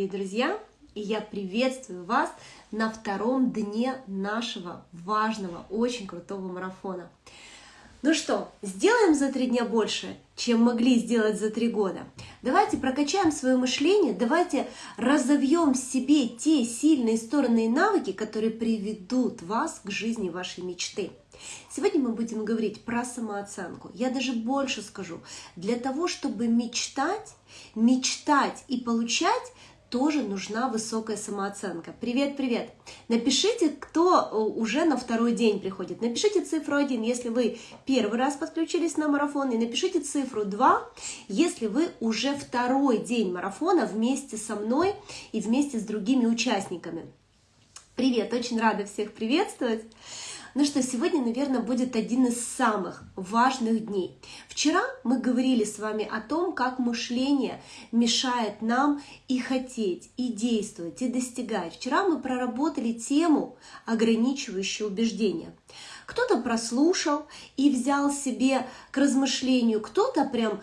Дорогие друзья, я приветствую вас на втором дне нашего важного, очень крутого марафона. Ну что, сделаем за три дня больше, чем могли сделать за три года. Давайте прокачаем свое мышление, давайте разовьем в себе те сильные стороны и навыки, которые приведут вас к жизни вашей мечты. Сегодня мы будем говорить про самооценку. Я даже больше скажу. Для того, чтобы мечтать, мечтать и получать, тоже нужна высокая самооценка. Привет, привет! Напишите, кто э, уже на второй день приходит. Напишите цифру 1, если вы первый раз подключились на марафон, и напишите цифру 2, если вы уже второй день марафона вместе со мной и вместе с другими участниками. Привет, очень рада всех приветствовать. Ну что, сегодня, наверное, будет один из самых важных дней. Вчера мы говорили с вами о том, как мышление мешает нам и хотеть, и действовать, и достигать. Вчера мы проработали тему ограничивающего убеждения. Кто-то прослушал и взял себе к размышлению, кто-то прям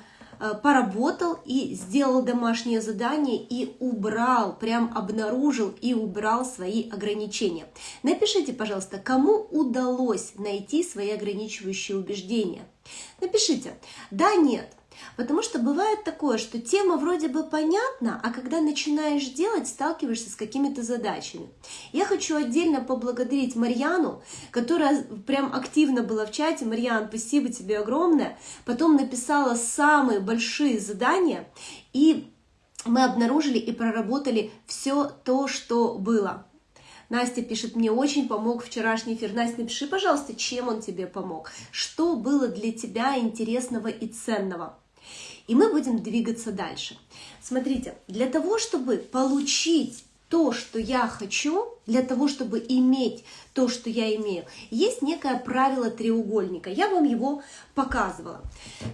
поработал и сделал домашнее задание и убрал, прям обнаружил и убрал свои ограничения. Напишите, пожалуйста, кому удалось найти свои ограничивающие убеждения. Напишите, да, нет, Потому что бывает такое, что тема вроде бы понятна, а когда начинаешь делать, сталкиваешься с какими-то задачами. Я хочу отдельно поблагодарить Марьяну, которая прям активно была в чате. Марьян, спасибо тебе огромное. Потом написала самые большие задания, и мы обнаружили и проработали все то, что было. Настя пишет, мне очень помог вчерашний эфир. Настя, напиши, пожалуйста, чем он тебе помог, что было для тебя интересного и ценного. И мы будем двигаться дальше. Смотрите, для того, чтобы получить то, что я хочу, для того, чтобы иметь то, что я имею, есть некое правило треугольника. Я вам его показывала.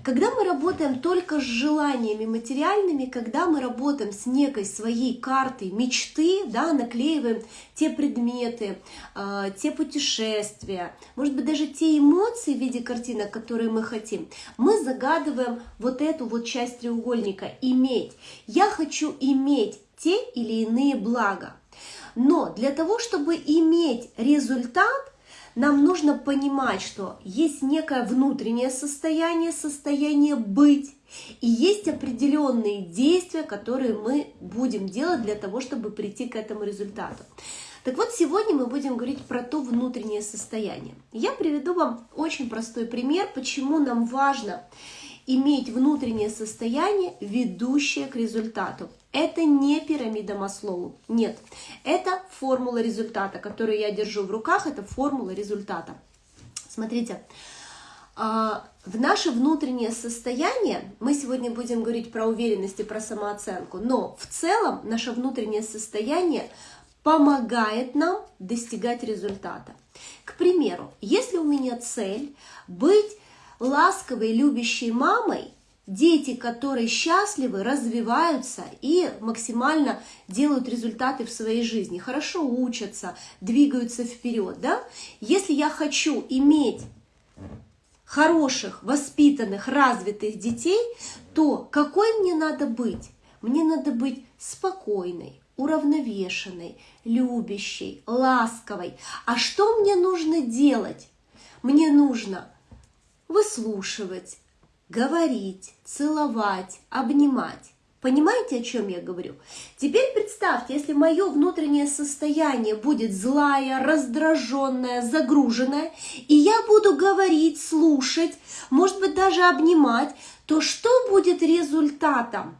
Когда мы работаем только с желаниями материальными, когда мы работаем с некой своей картой мечты, да, наклеиваем те предметы, э, те путешествия, может быть, даже те эмоции в виде картинок, которые мы хотим, мы загадываем вот эту вот часть треугольника «иметь». Я хочу иметь те или иные блага. Но для того, чтобы иметь результат, нам нужно понимать, что есть некое внутреннее состояние, состояние быть, и есть определенные действия, которые мы будем делать для того, чтобы прийти к этому результату. Так вот, сегодня мы будем говорить про то внутреннее состояние. Я приведу вам очень простой пример, почему нам важно иметь внутреннее состояние, ведущее к результату. Это не пирамида Маслоу, нет. Это формула результата, которую я держу в руках, это формула результата. Смотрите, а, в наше внутреннее состояние, мы сегодня будем говорить про уверенность и про самооценку, но в целом наше внутреннее состояние помогает нам достигать результата. К примеру, если у меня цель быть ласковой, любящей мамой, дети, которые счастливы, развиваются и максимально делают результаты в своей жизни, хорошо учатся, двигаются вперед. Да? Если я хочу иметь хороших, воспитанных, развитых детей, то какой мне надо быть? Мне надо быть спокойной, уравновешенной, любящей, ласковой. А что мне нужно делать? Мне нужно выслушивать, говорить, целовать, обнимать. Понимаете, о чем я говорю? Теперь представьте, если мое внутреннее состояние будет злая, раздраженная, загруженная, и я буду говорить, слушать, может быть даже обнимать, то что будет результатом?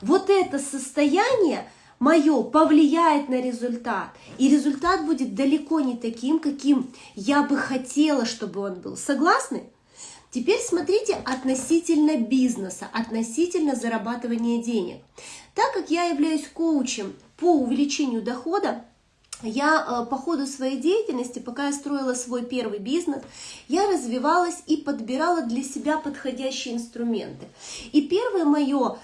Вот это состояние мое повлияет на результат. И результат будет далеко не таким, каким я бы хотела, чтобы он был. Согласны? Теперь смотрите относительно бизнеса, относительно зарабатывания денег. Так как я являюсь коучем по увеличению дохода, я э, по ходу своей деятельности, пока я строила свой первый бизнес, я развивалась и подбирала для себя подходящие инструменты. И первое мое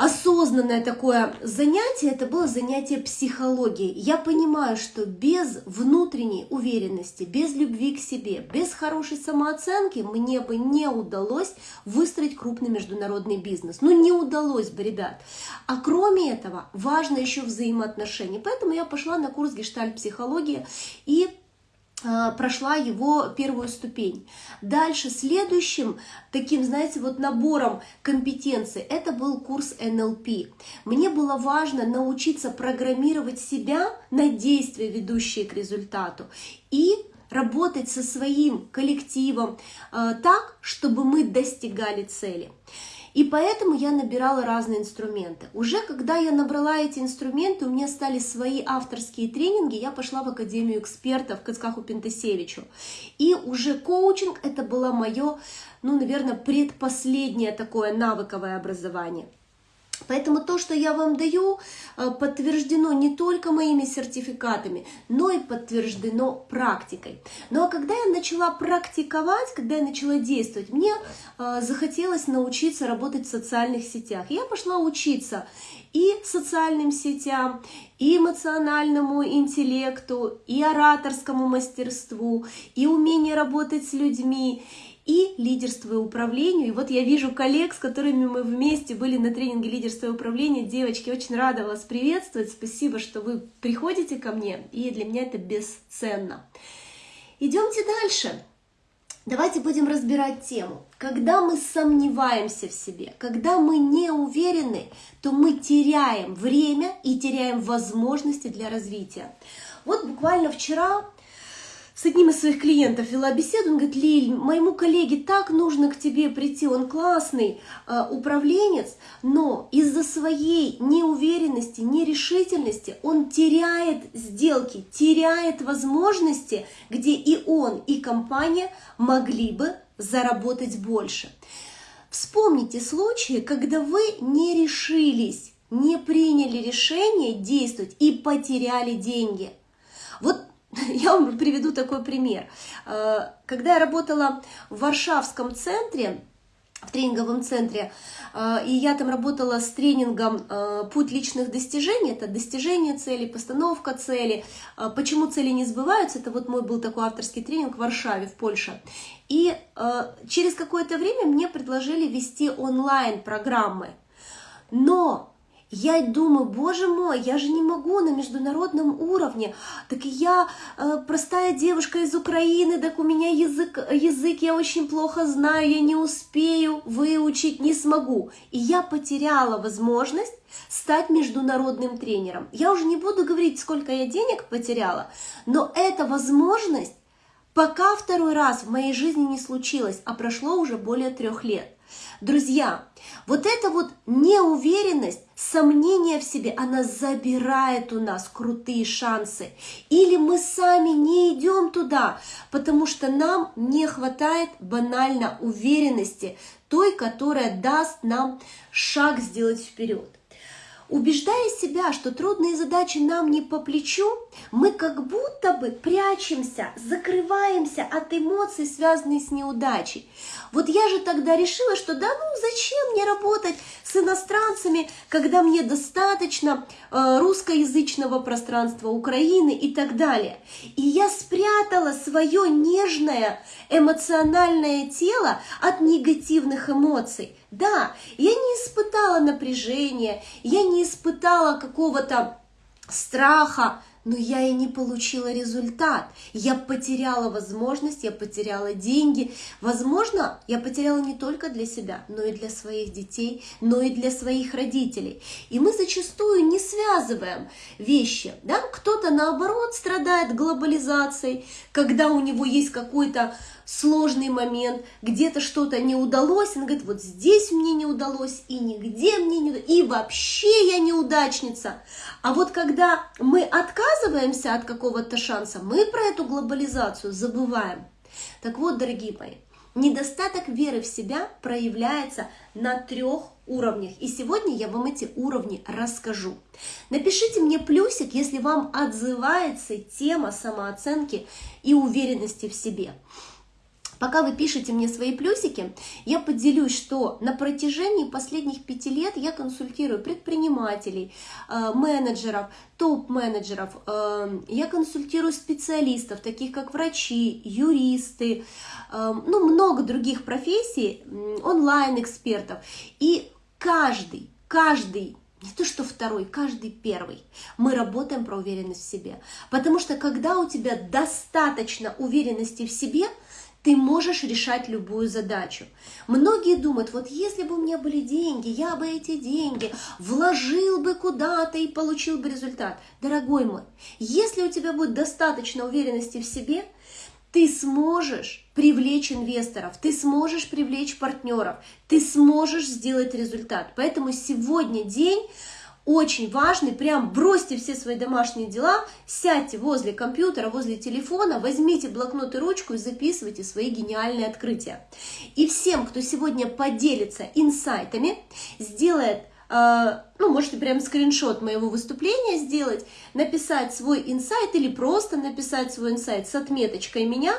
осознанное такое занятие, это было занятие психологией. Я понимаю, что без внутренней уверенности, без любви к себе, без хорошей самооценки мне бы не удалось выстроить крупный международный бизнес. Ну не удалось бы, ребят. А кроме этого, важно еще взаимоотношения. Поэтому я пошла на курс гештальт-психологии и прошла его первую ступень. Дальше следующим таким, знаете, вот набором компетенций это был курс НЛП. Мне было важно научиться программировать себя на действия, ведущие к результату, и работать со своим коллективом э, так, чтобы мы достигали цели. И поэтому я набирала разные инструменты. Уже когда я набрала эти инструменты, у меня стали свои авторские тренинги, я пошла в Академию экспертов к Ицкаху Пентасевичу. И уже коучинг это было мое, ну, наверное, предпоследнее такое навыковое образование. Поэтому то, что я вам даю, э, подтверждено не только моими сертификатами, но и подтверждено практикой. Ну а когда я начала практиковать, когда я начала действовать, мне э, захотелось научиться работать в социальных сетях. Я пошла учиться и социальным сетям, и эмоциональному интеллекту, и ораторскому мастерству, и умение работать с людьми, и лидерство и управлению. И вот я вижу коллег, с которыми мы вместе были на тренинге лидерства и управления. Девочки, очень рада вас приветствовать. Спасибо, что вы приходите ко мне, и для меня это бесценно. Идемте дальше. Давайте будем разбирать тему. Когда мы сомневаемся в себе, когда мы не уверены, то мы теряем время и теряем возможности для развития. Вот буквально вчера с одним из своих клиентов вела беседу, он говорит, Лиль, моему коллеге так нужно к тебе прийти, он классный э, управленец, но из-за своей неуверенности, нерешительности он теряет сделки, теряет возможности, где и он, и компания могли бы заработать больше. Вспомните случаи, когда вы не решились, не приняли решение действовать и потеряли деньги. Я вам приведу такой пример. Э, когда я работала в Варшавском центре, в тренинговом центре, э, и я там работала с тренингом э, «Путь личных достижений», это достижение цели, постановка цели, почему цели не сбываются, это вот мой был такой авторский тренинг в Варшаве, в Польше. И через какое-то время мне предложили вести онлайн-программы, но я думаю, боже мой, я же не могу на международном уровне. Так я э, простая девушка из Украины, так у меня язык, язык я очень плохо знаю, я не успею выучить, не смогу. И я потеряла возможность стать международным тренером. Я уже не буду говорить, сколько я денег потеряла, но эта возможность пока второй раз в моей жизни не случилась, а прошло уже более трех лет. Друзья, вот эта вот неуверенность, сомнение в себе, она забирает у нас крутые шансы. Или мы сами не идем туда, потому что нам не хватает банально уверенности, той, которая даст нам шаг сделать вперед. Убеждая себя, что трудные задачи нам не по плечу, мы как будто бы прячемся, закрываемся от эмоций, связанных с неудачей. Вот я же тогда решила, что да ну зачем мне работать с иностранцами, когда мне достаточно э, русскоязычного пространства Украины и так далее. И я спрятала свое нежное эмоциональное тело от негативных эмоций. Да, я не испытала напряжения, я не испытала какого-то страха, но я и не получила результат. Я потеряла возможность, я потеряла деньги. Возможно, я потеряла не только для себя, но и для своих детей, но и для своих родителей. И мы зачастую не связываем вещи. Да? Кто-то наоборот страдает глобализацией, когда у него есть какой-то сложный момент, где-то что-то не удалось, он говорит, вот здесь мне не удалось, и нигде мне не удалось, и вообще я неудачница. А вот когда мы отказываемся от какого-то шанса, мы про эту глобализацию забываем. Так вот, дорогие мои, недостаток веры в себя проявляется на трех уровнях. И сегодня я вам эти уровни расскажу. Напишите мне плюсик, если вам отзывается тема самооценки и уверенности в себе. Пока вы пишете мне свои плюсики, я поделюсь, что на протяжении последних пяти лет я консультирую предпринимателей, э, менеджеров, топ-менеджеров, э, я консультирую специалистов, таких как врачи, юристы, э, ну, много других профессий, онлайн-экспертов. И каждый, каждый не то что второй, каждый первый. Мы работаем про уверенность в себе. Потому что когда у тебя достаточно уверенности в себе – ты можешь решать любую задачу. Многие думают, вот если бы у меня были деньги, я бы эти деньги вложил бы куда-то и получил бы результат. Дорогой мой, если у тебя будет достаточно уверенности в себе, ты сможешь привлечь инвесторов, ты сможешь привлечь партнеров, ты сможешь сделать результат. Поэтому сегодня день очень важный, прям бросьте все свои домашние дела, сядьте возле компьютера, возле телефона, возьмите блокнот и ручку и записывайте свои гениальные открытия. И всем, кто сегодня поделится инсайтами, сделает ну, можете прям скриншот моего выступления сделать, написать свой инсайт или просто написать свой инсайт с отметочкой меня,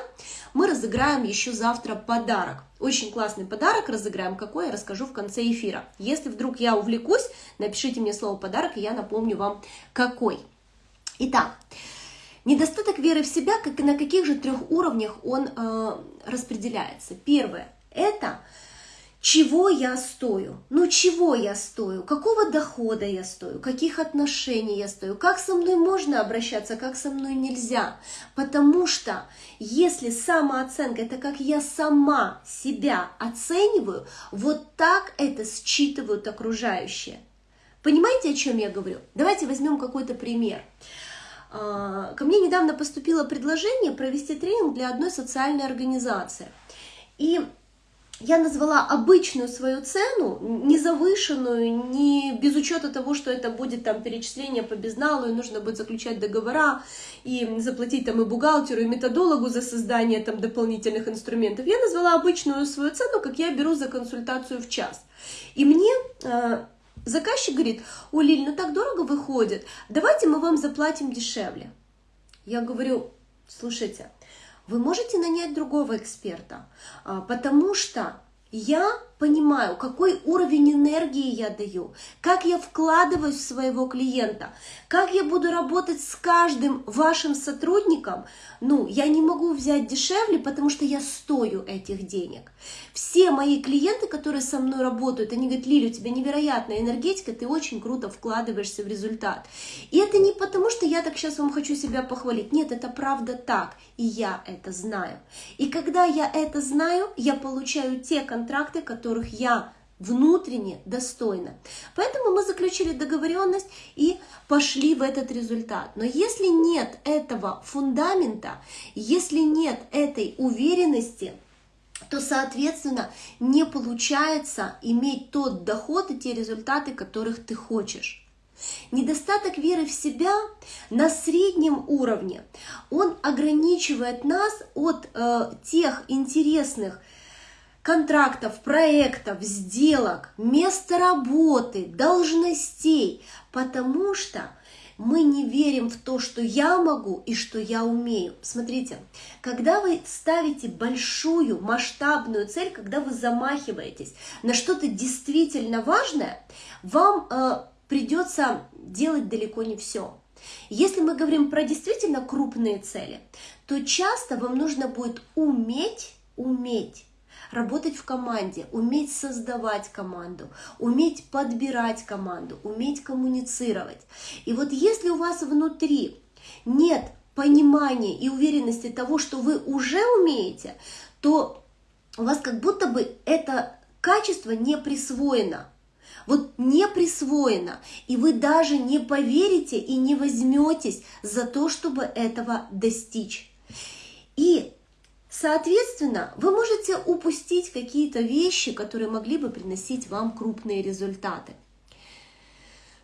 мы разыграем еще завтра подарок. Очень классный подарок разыграем, какой я расскажу в конце эфира. Если вдруг я увлекусь, напишите мне слово подарок, и я напомню вам какой. Итак, недостаток веры в себя, как и на каких же трех уровнях он э, распределяется. Первое – это чего я стою, ну чего я стою, какого дохода я стою, каких отношений я стою, как со мной можно обращаться, как со мной нельзя. Потому что если самооценка – это как я сама себя оцениваю, вот так это считывают окружающие. Понимаете, о чем я говорю? Давайте возьмем какой-то пример. А, ко мне недавно поступило предложение провести тренинг для одной социальной организации. И я назвала обычную свою цену, не завышенную, не без учета того, что это будет там перечисление по безналу, и нужно будет заключать договора, и заплатить там и бухгалтеру, и методологу за создание там дополнительных инструментов. Я назвала обычную свою цену, как я беру за консультацию в час. И мне э, заказчик говорит, о, Лиль, ну так дорого выходит, давайте мы вам заплатим дешевле. Я говорю, слушайте, вы можете нанять другого эксперта, а, потому что я понимаю, какой уровень энергии я даю, как я вкладываюсь в своего клиента, как я буду работать с каждым вашим сотрудником, ну, я не могу взять дешевле, потому что я стою этих денег. Все мои клиенты, которые со мной работают, они говорят, Лили, у тебя невероятная энергетика, ты очень круто вкладываешься в результат. И это не потому, что я так сейчас вам хочу себя похвалить. Нет, это правда так, и я это знаю. И когда я это знаю, я получаю те контракты, которых я внутренне достойна. Поэтому мы заключили договоренность и пошли в этот результат. Но если нет этого фундамента, если нет этой уверенности, то, соответственно, не получается иметь тот доход и те результаты, которых ты хочешь. Недостаток веры в себя на среднем уровне, он ограничивает нас от э, тех интересных контрактов, проектов, сделок, места работы, должностей, потому что мы не верим в то, что я могу и что я умею. Смотрите, когда вы ставите большую масштабную цель, когда вы замахиваетесь на что-то действительно важное, вам э, придется делать далеко не все. Если мы говорим про действительно крупные цели, то часто вам нужно будет уметь, уметь работать в команде, уметь создавать команду, уметь подбирать команду, уметь коммуницировать. И вот если у вас внутри нет понимания и уверенности того, что вы уже умеете, то у вас как будто бы это качество не присвоено. Вот не присвоено, и вы даже не поверите и не возьметесь за то, чтобы этого достичь. И Соответственно, вы можете упустить какие-то вещи, которые могли бы приносить вам крупные результаты.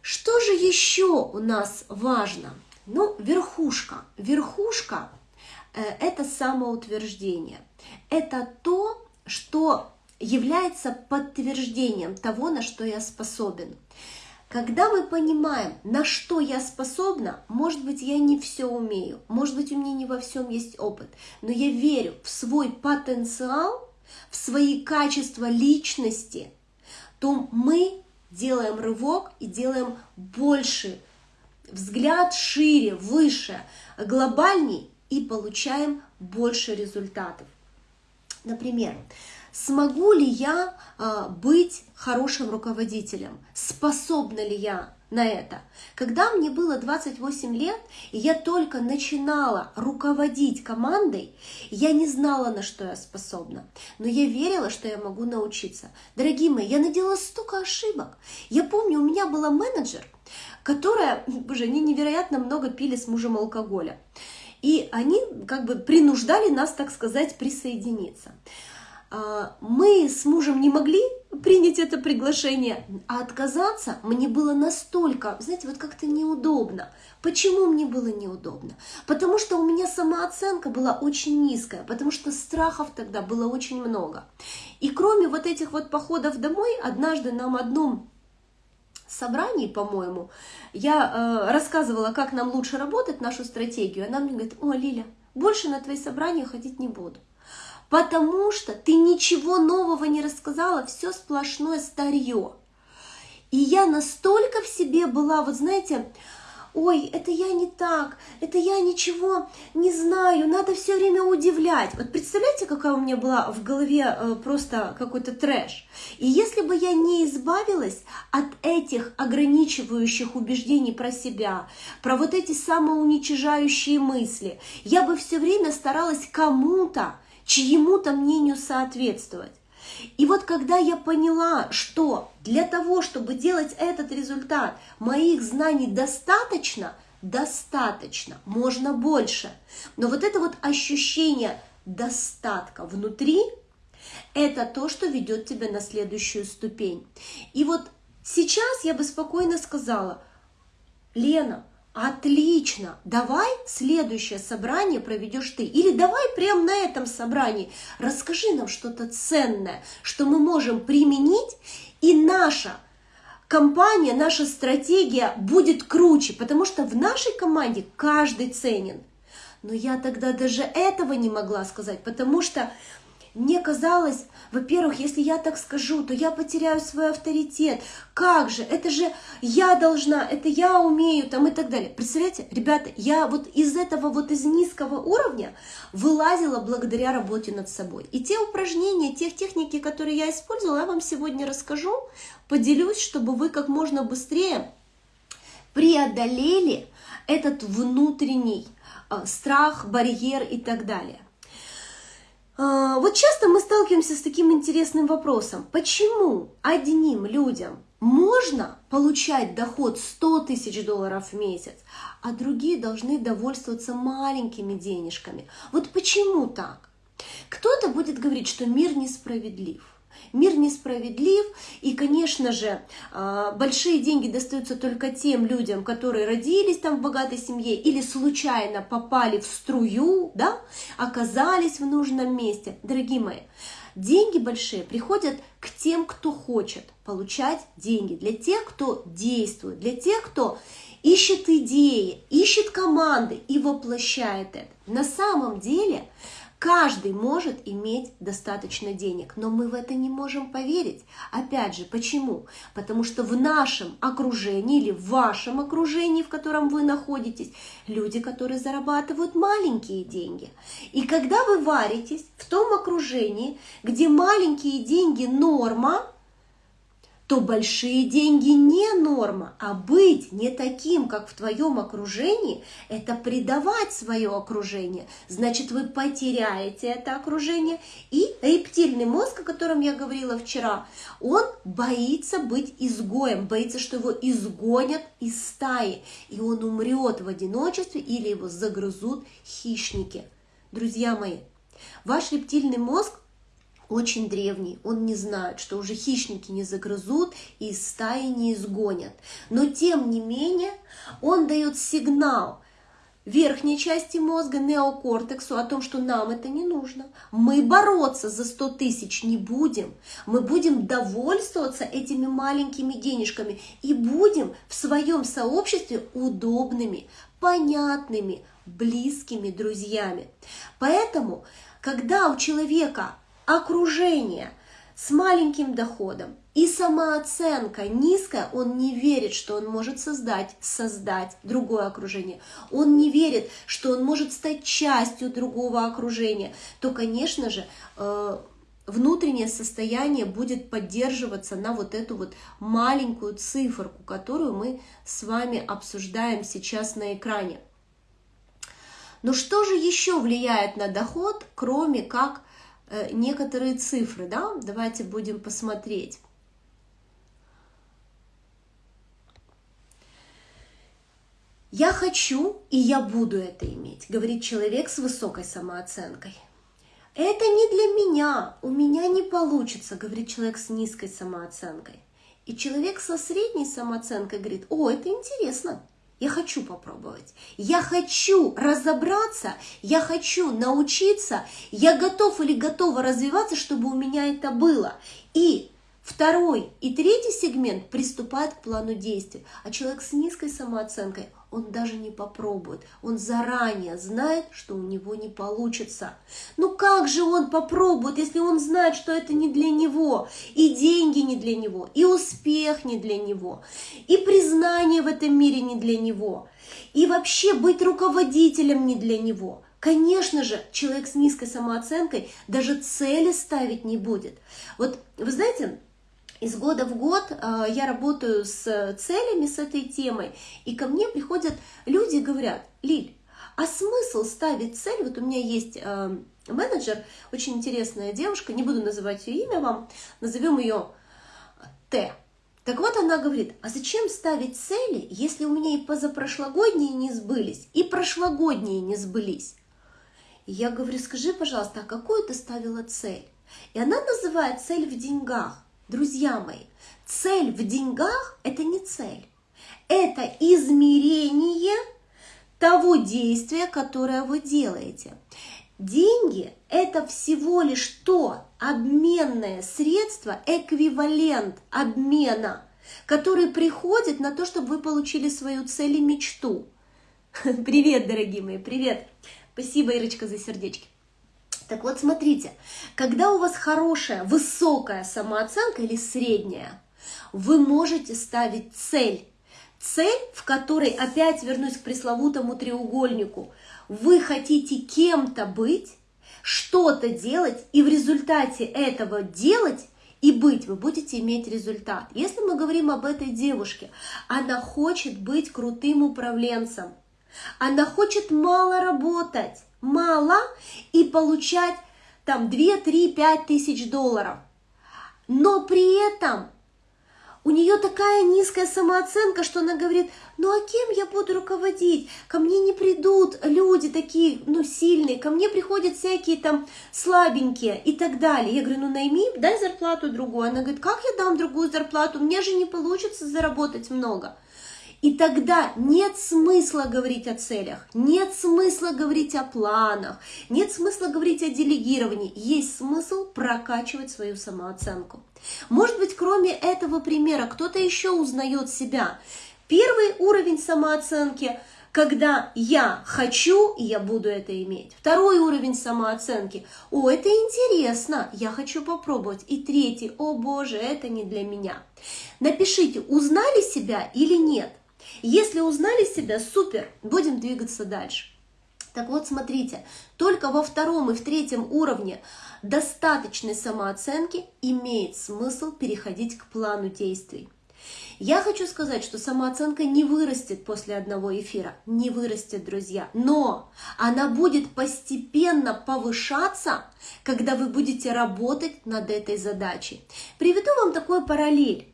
Что же еще у нас важно? Ну, верхушка. Верхушка э, – это самоутверждение. Это то, что является подтверждением того, на что я способен. Когда мы понимаем, на что я способна, может быть, я не все умею, может быть, у меня не во всем есть опыт, но я верю в свой потенциал, в свои качества личности, то мы делаем рывок и делаем больше, взгляд шире, выше, глобальней и получаем больше результатов. Например, смогу ли я э, быть хорошим руководителем? Способна ли я на это? Когда мне было 28 лет, и я только начинала руководить командой, я не знала, на что я способна, но я верила, что я могу научиться. Дорогие мои, я наделала столько ошибок. Я помню, у меня была менеджер, которая, боже, они невероятно много пили с мужем алкоголя. И они как бы принуждали нас, так сказать, присоединиться. А, мы с мужем не могли принять это приглашение, а отказаться мне было настолько, знаете, вот как-то неудобно. Почему мне было неудобно? Потому что у меня самооценка была очень низкая, потому что страхов тогда было очень много. И кроме вот этих вот походов домой, однажды нам одном собрании, по-моему, я э, рассказывала, как нам лучше работать, нашу стратегию. Она мне говорит, о, Лиля, больше на твои собрания ходить не буду. Потому что ты ничего нового не рассказала, все сплошное старье. И я настолько в себе была, вот знаете, ой, это я не так, это я ничего не знаю, надо все время удивлять. Вот представляете, какая у меня была в голове э, просто какой-то трэш. И если бы я не избавилась от этих ограничивающих убеждений про себя, про вот эти самоуничижающие мысли, я бы все время старалась кому-то, чьему-то мнению соответствовать. И вот когда я поняла, что для того, чтобы делать этот результат, моих знаний достаточно, достаточно, можно больше. Но вот это вот ощущение достатка внутри, это то, что ведет тебя на следующую ступень. И вот сейчас я бы спокойно сказала, Лена, Отлично, давай следующее собрание проведешь ты. Или давай прямо на этом собрании расскажи нам что-то ценное, что мы можем применить, и наша компания, наша стратегия будет круче, потому что в нашей команде каждый ценен. Но я тогда даже этого не могла сказать, потому что мне казалось, во-первых, если я так скажу, то я потеряю свой авторитет. Как же? Это же я должна, это я умею, там и так далее. Представляете, ребята, я вот из этого вот из низкого уровня вылазила благодаря работе над собой. И те упражнения, те техники, которые я использовала, я вам сегодня расскажу, поделюсь, чтобы вы как можно быстрее преодолели этот внутренний э, страх, барьер и так далее. А, вот часто мы сталкиваемся с таким интересным вопросом. Почему одним людям можно получать доход 100 тысяч долларов в месяц, а другие должны довольствоваться маленькими денежками? Вот почему так? Кто-то будет говорить, что мир несправедлив. Мир несправедлив, и, конечно же, а, большие деньги достаются только тем людям, которые родились там в богатой семье или случайно попали в струю, да, оказались в нужном месте. Дорогие мои, деньги большие приходят к тем, кто хочет получать деньги, для тех, кто действует, для тех, кто ищет идеи, ищет команды и воплощает это. На самом деле Каждый может иметь достаточно денег, но мы в это не можем поверить. Опять же, почему? Потому что в нашем окружении или в вашем окружении, в котором вы находитесь, люди, которые зарабатывают маленькие деньги. И когда вы варитесь в том окружении, где маленькие деньги норма, то большие деньги не норма, а быть не таким, как в твоем окружении, это предавать свое окружение. Значит, вы потеряете это окружение. И рептильный мозг, о котором я говорила вчера, он боится быть изгоем, боится, что его изгонят из стаи, и он умрет в одиночестве или его загрызут хищники. Друзья мои, ваш рептильный мозг очень древний, он не знает, что уже хищники не загрызут и из стаи не изгонят. Но тем не менее он дает сигнал, верхней части мозга, неокортексу, о том, что нам это не нужно. Мы бороться за 100 тысяч не будем. Мы будем довольствоваться этими маленькими денежками и будем в своем сообществе удобными, понятными, близкими друзьями. Поэтому, когда у человека окружение с маленьким доходом и самооценка низкая, он не верит, что он может создать, создать другое окружение. Он не верит, что он может стать частью другого окружения. То, конечно же, э, внутреннее состояние будет поддерживаться на вот эту вот маленькую циферку, которую мы с вами обсуждаем сейчас на экране. Но что же еще влияет на доход, кроме как некоторые цифры, да, давайте будем посмотреть. Я хочу и я буду это иметь, говорит человек с высокой самооценкой. Это не для меня, у меня не получится, говорит человек с низкой самооценкой. И человек со средней самооценкой говорит, о, это интересно, я хочу попробовать. Я хочу разобраться, я хочу научиться, я готов или готова развиваться, чтобы у меня это было. И второй и третий сегмент приступает к плану действий. А человек с низкой самооценкой, он даже не попробует. Он заранее знает, что у него не получится. Ну как же он попробует, если он знает, что это не для него, и деньги не для него, и успех не для него, и признание в этом мире не для него, и вообще быть руководителем не для него. Конечно же, человек с низкой самооценкой даже цели ставить не будет. Вот вы знаете, из года в год э, я работаю с целями, с этой темой, и ко мне приходят люди и говорят, Лиль, а смысл ставить цель? Вот у меня есть э, менеджер, очень интересная девушка, не буду называть ее имя вам, назовем ее Т. Так вот она говорит, а зачем ставить цели, если у меня и позапрошлогодние не сбылись, и прошлогодние не сбылись? Я говорю, скажи, пожалуйста, а какую ты ставила цель? И она называет цель в деньгах. Друзья мои, цель в деньгах – это не цель. Это измерение того действия, которое вы делаете. Деньги – это всего лишь то обменное средство, эквивалент обмена, который приходит на то, чтобы вы получили свою цель и мечту. Привет, дорогие мои, привет! Спасибо, Ирочка, за сердечки. Так вот, смотрите, когда у вас хорошая, высокая самооценка или средняя, вы можете ставить цель. Цель, в которой, опять вернусь к пресловутому треугольнику, вы хотите кем-то быть, что-то делать, и в результате этого делать и быть вы будете иметь результат. Если мы говорим об этой девушке, она хочет быть крутым управленцем, она хочет мало работать, мало и получать там 2, 3, 5 тысяч долларов. Но при этом у нее такая низкая самооценка, что она говорит, ну а кем я буду руководить? Ко мне не придут люди такие, ну, сильные, ко мне приходят всякие там слабенькие и так далее. Я говорю, ну найми, дай зарплату другую. Она говорит, как я дам другую зарплату? Мне же не получится заработать много. И тогда нет смысла говорить о целях, нет смысла говорить о планах, нет смысла говорить о делегировании. Есть смысл прокачивать свою самооценку. Может быть, кроме этого примера, кто-то еще узнает себя. Первый уровень самооценки – когда я хочу, и я буду это иметь. Второй уровень самооценки. О, это интересно, я хочу попробовать. И третий, о боже, это не для меня. Напишите, узнали себя или нет. Если узнали себя, супер, будем двигаться дальше. Так вот, смотрите, только во втором и в третьем уровне достаточной самооценки имеет смысл переходить к плану действий. Я хочу сказать, что самооценка не вырастет после одного эфира, не вырастет, друзья, но она будет постепенно повышаться, когда вы будете работать над этой задачей. Приведу вам такой параллель.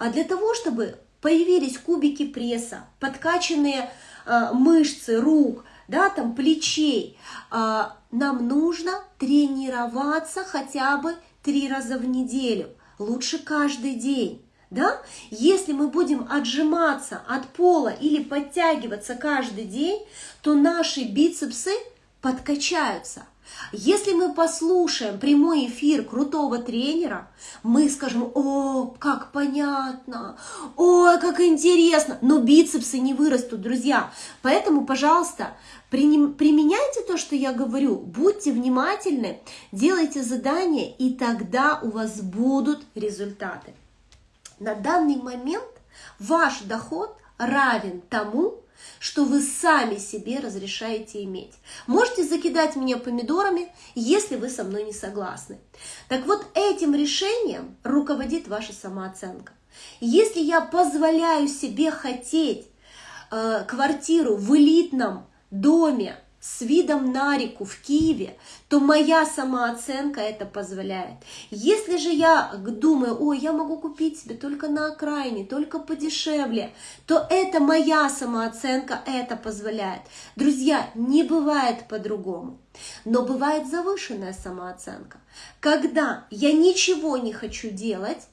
А для того, чтобы появились кубики пресса, подкачанные э, мышцы рук, да, там плечей, э, нам нужно тренироваться хотя бы три раза в неделю, лучше каждый день. да? Если мы будем отжиматься от пола или подтягиваться каждый день, то наши бицепсы подкачаются. Если мы послушаем прямой эфир крутого тренера, мы скажем, о, как понятно, ой, как интересно, но бицепсы не вырастут, друзья. Поэтому, пожалуйста, применяйте то, что я говорю, будьте внимательны, делайте задания, и тогда у вас будут результаты. На данный момент ваш доход равен тому, что вы сами себе разрешаете иметь. Можете закидать меня помидорами, если вы со мной не согласны. Так вот, этим решением руководит ваша самооценка. Если я позволяю себе хотеть э, квартиру в элитном доме, с видом на реку в Киеве, то моя самооценка это позволяет. Если же я думаю, ой, я могу купить себе только на окраине, только подешевле, то это моя самооценка это позволяет. Друзья, не бывает по-другому. Но бывает завышенная самооценка, когда я ничего не хочу делать,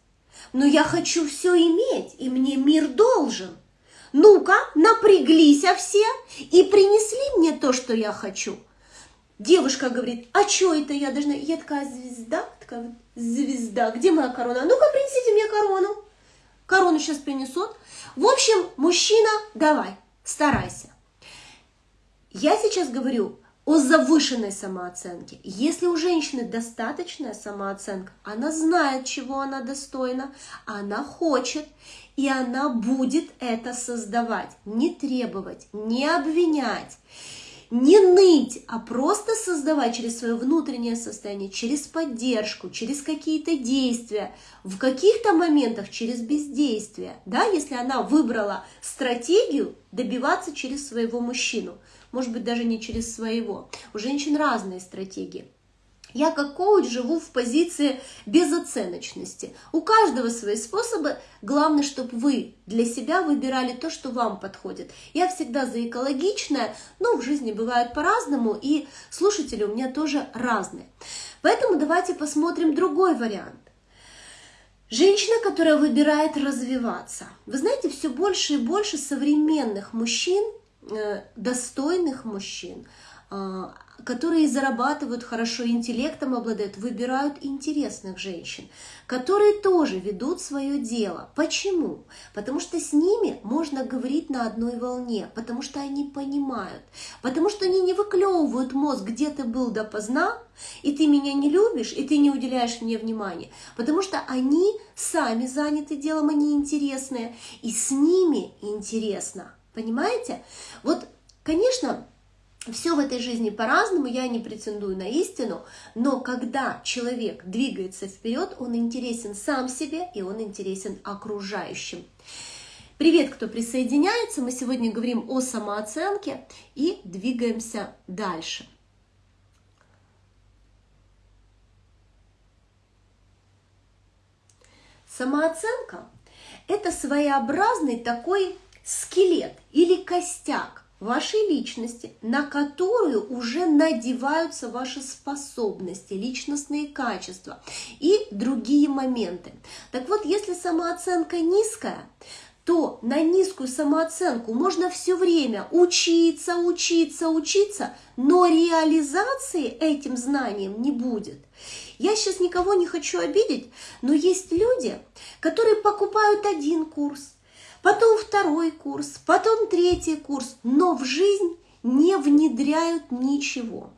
но я хочу все иметь, и мне мир должен – ну-ка, напряглись а все и принесли мне то, что я хочу. Девушка говорит, а что это я должна? Я такая звезда, такая звезда. Где моя корона? Ну-ка, принесите мне корону. Корону сейчас принесут. В общем, мужчина, давай, старайся. Я сейчас говорю о завышенной самооценке. Если у женщины достаточная самооценка, она знает, чего она достойна, она хочет, и она будет это создавать. Не требовать, не обвинять, не ныть, а просто создавать через свое внутреннее состояние, через поддержку, через какие-то действия, в каких-то моментах через бездействие. Да, если она выбрала стратегию добиваться через своего мужчину, может быть, даже не через своего. У женщин разные стратегии. Я как коуч живу в позиции безоценочности. У каждого свои способы. Главное, чтобы вы для себя выбирали то, что вам подходит. Я всегда за экологичное, но в жизни бывает по-разному, и слушатели у меня тоже разные. Поэтому давайте посмотрим другой вариант. Женщина, которая выбирает развиваться. Вы знаете, все больше и больше современных мужчин, э, достойных мужчин, а, которые зарабатывают хорошо интеллектом, обладают, выбирают интересных женщин, которые тоже ведут свое дело. Почему? Потому что с ними можно говорить на одной волне, потому что они понимают, потому что они не выклевывают мозг, где ты был допоздна, и ты меня не любишь, и ты не уделяешь мне внимания, потому что они сами заняты делом, они интересные, и с ними интересно. Понимаете? Вот, конечно, все в этой жизни по-разному, я не претендую на истину, но когда человек двигается вперед, он интересен сам себе и он интересен окружающим. Привет, кто присоединяется. Мы сегодня говорим о самооценке и двигаемся дальше. Самооценка – это своеобразный такой скелет или костяк, вашей личности, на которую уже надеваются ваши способности, личностные качества и другие моменты. Так вот, если самооценка низкая, то на низкую самооценку можно все время учиться, учиться, учиться, но реализации этим знанием не будет. Я сейчас никого не хочу обидеть, но есть люди, которые покупают один курс, потом второй курс, потом третий курс, но в жизнь не внедряют ничего.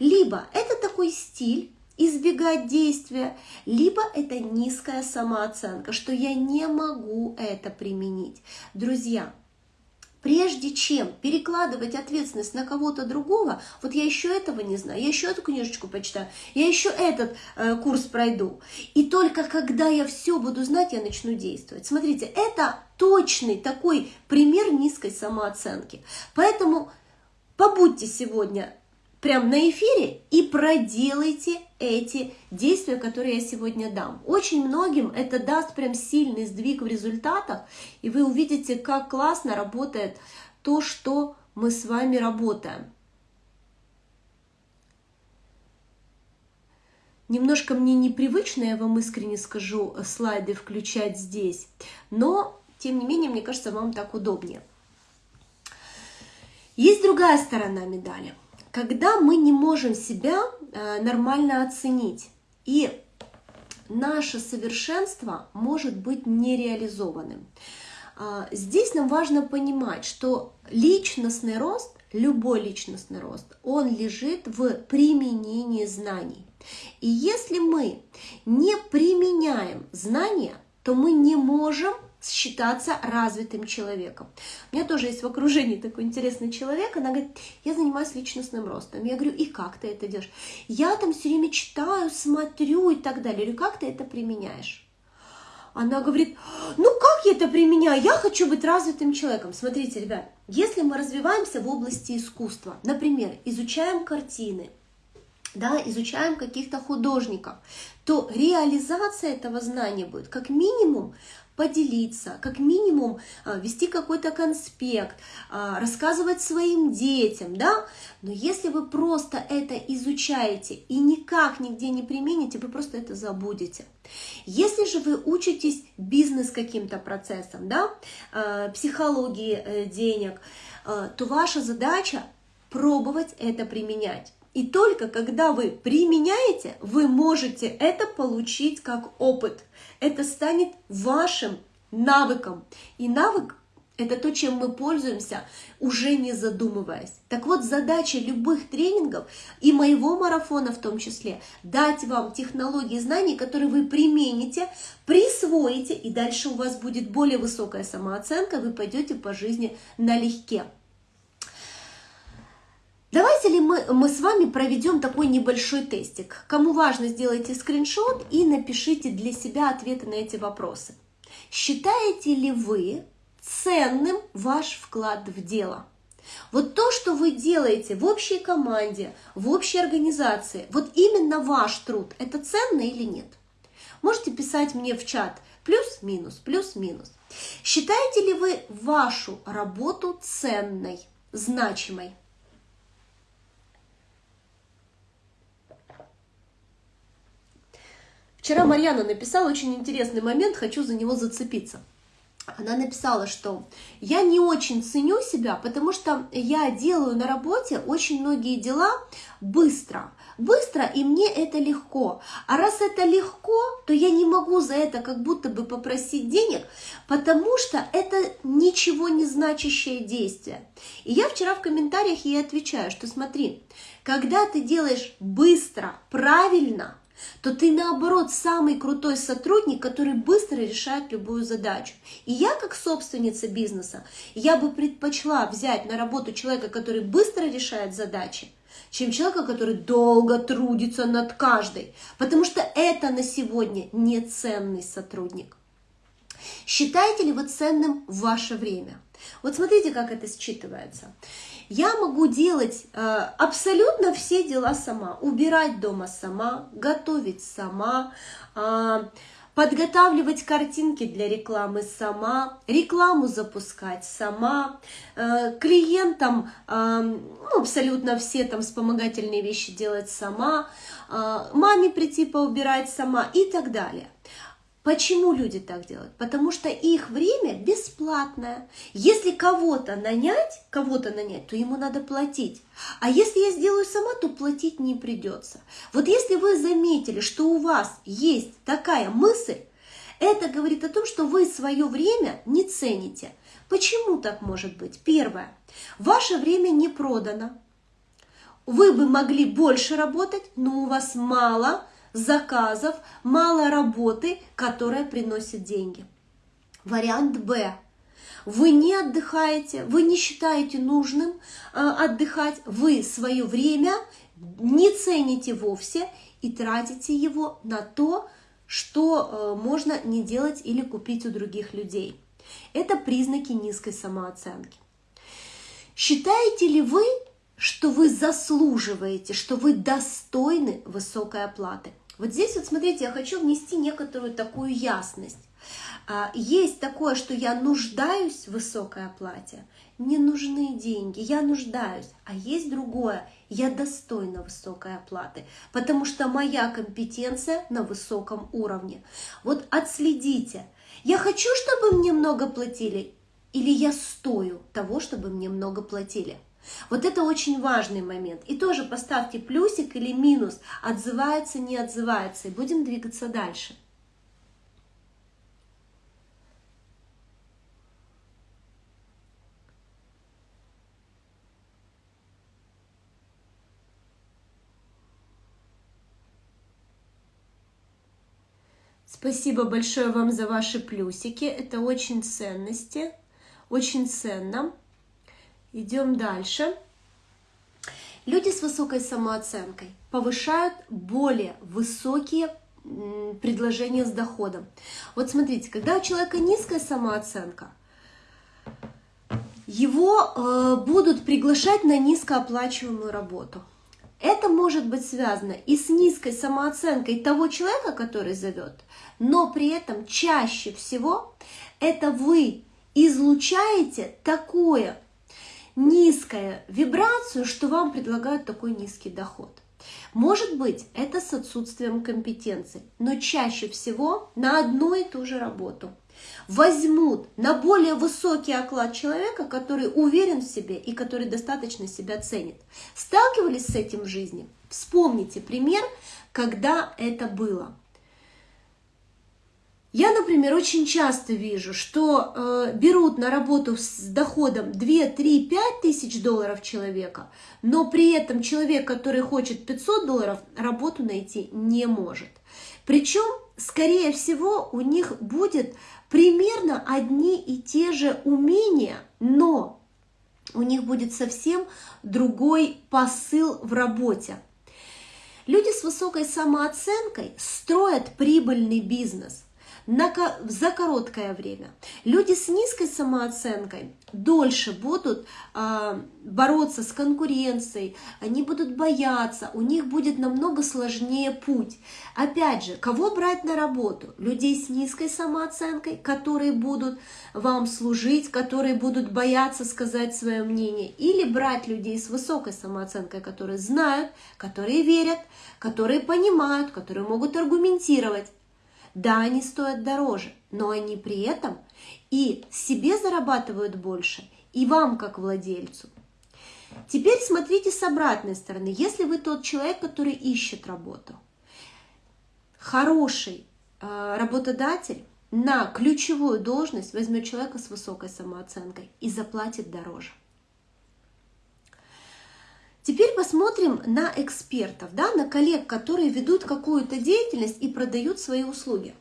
Либо это такой стиль, избегать действия, либо это низкая самооценка, что я не могу это применить. Друзья, прежде чем перекладывать ответственность на кого-то другого, вот я еще этого не знаю, я еще эту книжечку почитаю, я еще этот э, курс пройду. И только когда я все буду знать, я начну действовать. Смотрите, это точный такой пример низкой самооценки. Поэтому побудьте сегодня прям на эфире и проделайте эти действия, которые я сегодня дам. Очень многим это даст прям сильный сдвиг в результатах, и вы увидите, как классно работает то, что мы с вами работаем. Немножко мне непривычно, я вам искренне скажу, слайды включать здесь, но, тем не менее, мне кажется, вам так удобнее. Есть другая сторона медали. Когда мы не можем себя э, нормально оценить, и наше совершенство может быть нереализованным. А, здесь нам важно понимать, что личностный рост, любой личностный рост, он лежит в применении знаний. И если мы не применяем знания, то мы не можем считаться развитым человеком. У меня тоже есть в окружении такой интересный человек, она говорит, я занимаюсь личностным ростом. Я говорю, и как ты это делаешь? Я там все время читаю, смотрю и так далее. Я говорю, как ты это применяешь? Она говорит, ну как я это применяю? Я хочу быть развитым человеком. Смотрите, ребят, если мы развиваемся в области искусства, например, изучаем картины, да, изучаем каких-то художников, то реализация этого знания будет как минимум поделиться, как минимум а, вести какой-то конспект, а, рассказывать своим детям, да, но если вы просто это изучаете и никак нигде не примените, вы просто это забудете. Если же вы учитесь бизнес каким-то процессом, да, а, психологии э, денег, то ваша задача пробовать это применять. И только когда вы применяете, вы можете это получить как опыт. Это станет вашим навыком. И навык это то, чем мы пользуемся, уже не задумываясь. Так вот, задача любых тренингов и моего марафона в том числе, дать вам технологии знаний, которые вы примените, присвоите, и дальше у вас будет более высокая самооценка, вы пойдете по жизни налегке. Давайте ли мы, мы с вами проведем такой небольшой тестик. Кому важно, сделайте скриншот и напишите для себя ответы на эти вопросы. Считаете ли вы ценным ваш вклад в дело? Вот то, что вы делаете в общей команде, в общей организации, вот именно ваш труд, это ценно или нет? Можете писать мне в чат плюс-минус, плюс-минус. Считаете ли вы вашу работу ценной, значимой? Вчера Марьяна написала очень интересный момент, хочу за него зацепиться. Она написала, что я не очень ценю себя, потому что я делаю на работе очень многие дела быстро. Быстро, и мне это легко. А раз это легко, то я не могу за это как будто бы попросить денег, потому что это ничего не значащее действие. И я вчера в комментариях ей отвечаю, что смотри, когда ты делаешь быстро, правильно – то ты наоборот самый крутой сотрудник, который быстро решает любую задачу. И я как собственница бизнеса, я бы предпочла взять на работу человека, который быстро решает задачи, чем человека, который долго трудится над каждой, потому что это на сегодня не ценный сотрудник. Считаете ли вы ценным ваше время? Вот смотрите, как это считывается. Я могу делать э, абсолютно все дела сама. Убирать дома сама, готовить сама, э, подготавливать картинки для рекламы сама, рекламу запускать сама, э, клиентам э, ну, абсолютно все там вспомогательные вещи делать сама, э, маме прийти поубирать сама и так далее. Почему люди так делают? Потому что их время бесплатное. Если кого-то нанять, кого-то нанять, то ему надо платить. А если я сделаю сама, то платить не придется. Вот если вы заметили, что у вас есть такая мысль, это говорит о том, что вы свое время не цените. Почему так может быть? Первое. Ваше время не продано. Вы бы могли больше работать, но у вас мало заказов, мало работы, которая приносит деньги. Вариант Б. Вы не отдыхаете, вы не считаете нужным э, отдыхать, вы свое время не цените вовсе и тратите его на то, что э, можно не делать или купить у других людей. Это признаки низкой самооценки. Считаете ли вы, что вы заслуживаете, что вы достойны высокой оплаты? Вот здесь вот смотрите, я хочу внести некоторую такую ясность. А, есть такое, что я нуждаюсь в высокой оплате, не нужны деньги, я нуждаюсь, а есть другое, я достойна высокой оплаты, потому что моя компетенция на высоком уровне. Вот отследите, я хочу, чтобы мне много платили, или я стою того, чтобы мне много платили. Вот это очень важный момент. И тоже поставьте плюсик или минус, отзывается, не отзывается, и будем двигаться дальше. Спасибо большое вам за ваши плюсики. Это очень ценности, очень ценно. Идем дальше. Люди с высокой самооценкой повышают более высокие предложения с доходом. Вот смотрите, когда у человека низкая самооценка, его э, будут приглашать на низкооплачиваемую работу. Это может быть связано и с низкой самооценкой того человека, который зовет, но при этом чаще всего это вы излучаете такое низкую вибрацию, что вам предлагают такой низкий доход. Может быть, это с отсутствием компетенции, но чаще всего на одну и ту же работу – возьмут на более высокий оклад человека, который уверен в себе и который достаточно себя ценит. Сталкивались с этим в жизни? Вспомните пример, когда это было. Я, например, очень часто вижу, что э, берут на работу с доходом 2, 3, 5 тысяч долларов человека, но при этом человек, который хочет 500 долларов, работу найти не может. Причем, скорее всего, у них будет примерно одни и те же умения, но у них будет совсем другой посыл в работе. Люди с высокой самооценкой строят прибыльный бизнес – на, за короткое время. Люди с низкой самооценкой дольше будут э, бороться с конкуренцией, они будут бояться, у них будет намного сложнее путь. Опять же, кого брать на работу? Людей с низкой самооценкой, которые будут вам служить, которые будут бояться сказать свое мнение, или брать людей с высокой самооценкой, которые знают, которые верят, которые понимают, которые могут аргументировать. Да, они стоят дороже, но они при этом и себе зарабатывают больше, и вам как владельцу. Теперь смотрите с обратной стороны. Если вы тот человек, который ищет работу, хороший э, работодатель на ключевую должность возьмет человека с высокой самооценкой и заплатит дороже. Теперь посмотрим на экспертов, да, на коллег, которые ведут какую-то деятельность и продают свои услуги.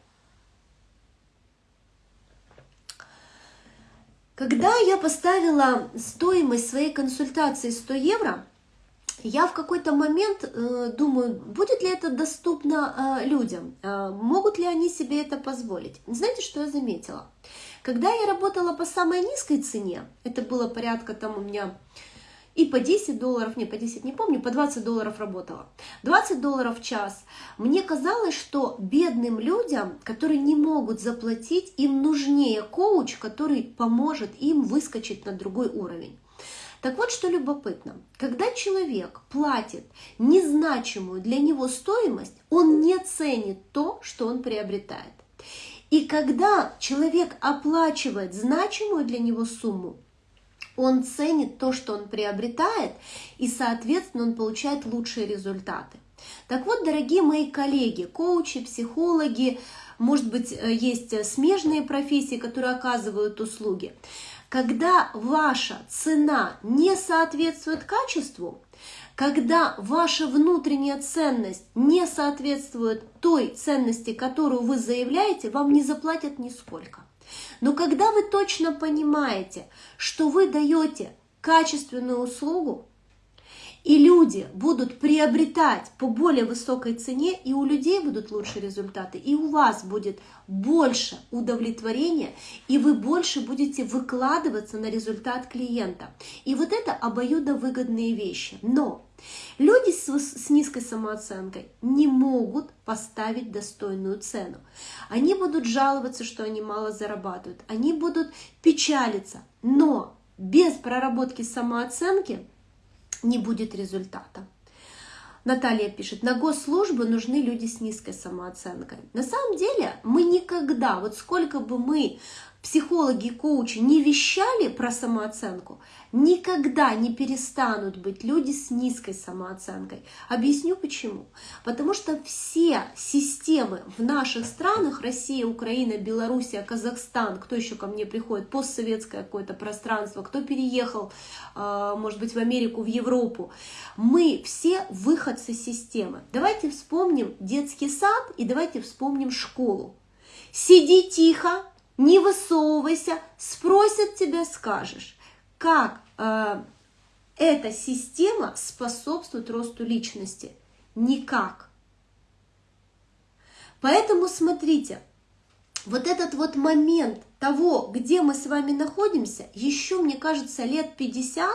Когда я поставила стоимость своей консультации 100 евро, я в какой-то момент э, думаю, будет ли это доступно э, людям, э, могут ли они себе это позволить. Знаете, что я заметила? Когда я работала по самой низкой цене, это было порядка там у меня и по 10 долларов, не, по 10 не помню, по 20 долларов работала. 20 долларов в час. Мне казалось, что бедным людям, которые не могут заплатить, им нужнее коуч, который поможет им выскочить на другой уровень. Так вот, что любопытно, когда человек платит незначимую для него стоимость, он не ценит то, что он приобретает. И когда человек оплачивает значимую для него сумму, он ценит то, что он приобретает, и, соответственно, он получает лучшие результаты. Так вот, дорогие мои коллеги, коучи, психологи, может быть, э, есть смежные профессии, которые оказывают услуги. Когда ваша цена не соответствует качеству, когда ваша внутренняя ценность не соответствует той ценности, которую вы заявляете, вам не заплатят нисколько. Но когда вы точно понимаете, что вы даете качественную услугу, и люди будут приобретать по более высокой цене, и у людей будут лучшие результаты, и у вас будет больше удовлетворения, и вы больше будете выкладываться на результат клиента. И вот это обоюдовыгодные вещи. Но люди с, с низкой самооценкой не могут поставить достойную цену. Они будут жаловаться, что они мало зарабатывают, они будут печалиться, но без проработки самооценки не будет результата. Наталья пишет, на госслужбы нужны люди с низкой самооценкой. На самом деле мы никогда, вот сколько бы мы психологи и коучи не вещали про самооценку, никогда не перестанут быть люди с низкой самооценкой. Объясню почему. Потому что все системы в наших странах, Россия, Украина, Белоруссия, Казахстан, кто еще ко мне приходит, постсоветское какое-то пространство, кто переехал, а, может быть, в Америку, в Европу, мы все выходцы системы. Давайте вспомним детский сад и давайте вспомним школу. Сиди тихо, не высовывайся, спросят тебя, скажешь. Как э, эта система способствует росту личности? Никак. Поэтому смотрите, вот этот вот момент того, где мы с вами находимся, еще, мне кажется, лет 50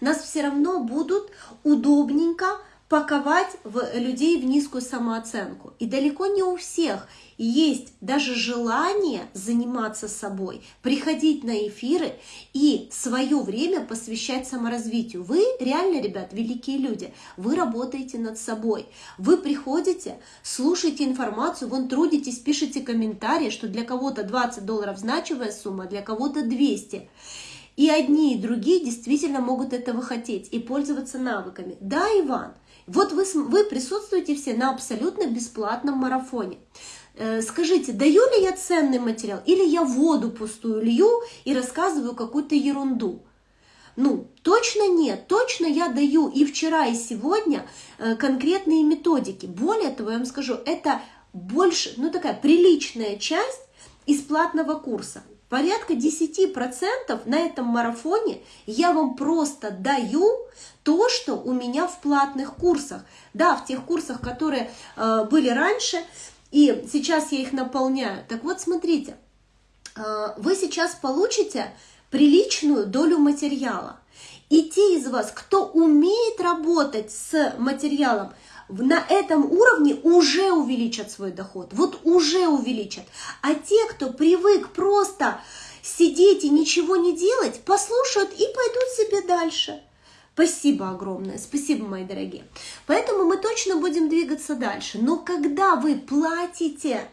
нас все равно будут удобненько паковать в людей в низкую самооценку. И далеко не у всех есть даже желание заниматься собой, приходить на эфиры и свое время посвящать саморазвитию. Вы реально, ребят, великие люди. Вы работаете над собой. Вы приходите, слушаете информацию, вон трудитесь, пишите комментарии, что для кого-то 20 долларов значимая сумма, для кого-то 200. И одни, и другие действительно могут этого хотеть и пользоваться навыками. Да, Иван, вот вы, вы присутствуете все на абсолютно бесплатном марафоне. Э, скажите, даю ли я ценный материал или я воду пустую лью и рассказываю какую-то ерунду? Ну, точно нет, точно я даю и вчера, и сегодня э, конкретные методики. Более того, я вам скажу, это больше, ну такая приличная часть из платного курса. Порядка 10% на этом марафоне я вам просто даю то, что у меня в платных курсах. Да, в тех курсах, которые э, были раньше, и сейчас я их наполняю. Так вот, смотрите, э, вы сейчас получите приличную долю материала. И те из вас, кто умеет работать с материалом, на этом уровне уже увеличат свой доход, вот уже увеличат. А те, кто привык просто сидеть и ничего не делать, послушают и пойдут себе дальше. Спасибо огромное, спасибо, мои дорогие. Поэтому мы точно будем двигаться дальше. Но когда вы платите,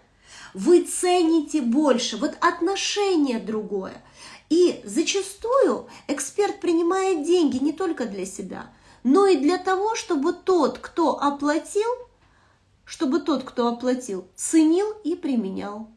вы цените больше, вот отношение другое. И зачастую эксперт принимает деньги не только для себя, но и для того, чтобы тот, кто оплатил, чтобы тот, кто оплатил, ценил и применял.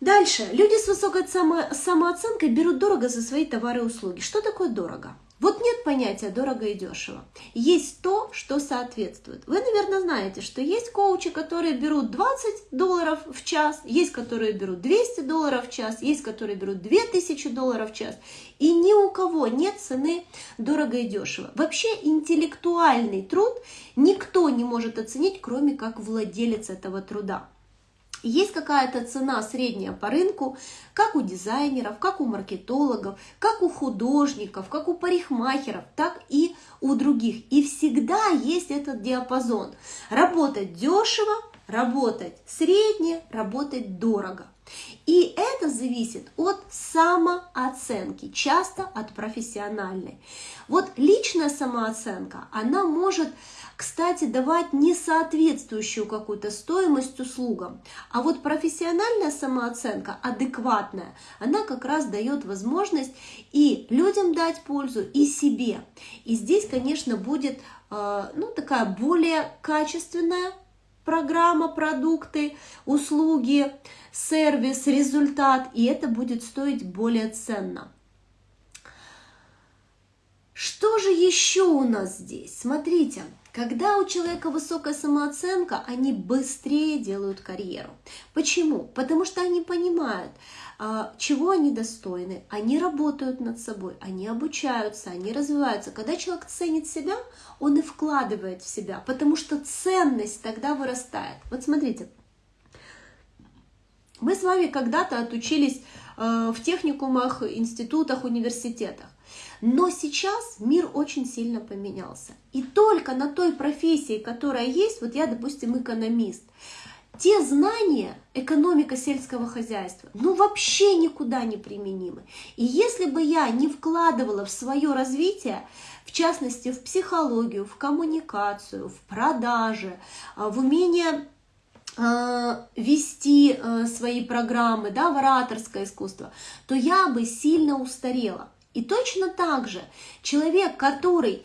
Дальше. Люди с высокой само самооценкой берут дорого за свои товары и услуги. Что такое дорого? Вот нет понятия дорого и дешево. Есть то, что соответствует. Вы, наверное, знаете, что есть коучи, которые берут 20 долларов в час, есть, которые берут 200 долларов в час, есть, которые берут 2000 долларов в час. И ни у кого нет цены дорого и дешево. Вообще интеллектуальный труд никто не может оценить, кроме как владелец этого труда. Есть какая-то цена средняя по рынку, как у дизайнеров, как у маркетологов, как у художников, как у парикмахеров, так и у других. И всегда есть этот диапазон. Работать дешево, работать средне, работать дорого. И это зависит от самооценки, часто от профессиональной. Вот личная самооценка, она может кстати, давать несоответствующую какую-то стоимость услугам. А вот профессиональная самооценка, адекватная, она как раз дает возможность и людям дать пользу, и себе. И здесь, конечно, будет э, ну, такая более качественная программа, продукты, услуги, сервис, результат, и это будет стоить более ценно. Что же еще у нас здесь? Смотрите, Когда у человека высокая самооценка, они быстрее делают карьеру. Почему? Потому что они понимают, чего они достойны, они работают над собой, они обучаются, они развиваются. Когда человек ценит себя, он и вкладывает в себя, потому что ценность тогда вырастает. Вот смотрите, мы с вами когда-то отучились э, в техникумах, институтах, университетах. Но сейчас мир очень сильно поменялся. И только на той профессии, которая есть, вот я, допустим, экономист, те знания, экономика сельского хозяйства, ну вообще никуда не применимы. И если бы я не вкладывала в свое развитие, в частности в психологию, в коммуникацию, в продажи, а, в умение а, вести а, свои программы, да, в ораторское искусство, то я бы сильно устарела. И точно так же человек, который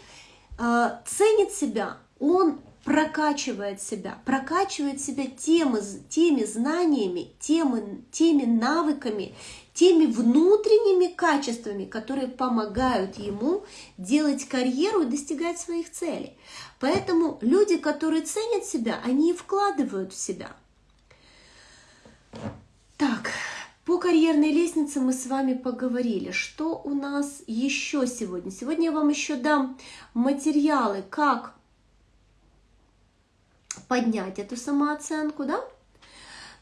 ценит себя, он прокачивает себя, прокачивает себя тем, теми знаниями, теми, теми навыками, теми внутренними качествами, которые помогают ему делать карьеру и достигать своих целей. Поэтому люди, которые ценят себя, они и вкладывают в себя. Так, по карьерной лестнице мы с вами поговорили. Что у нас еще сегодня? Сегодня я вам еще дам материалы, как поднять эту самооценку, да?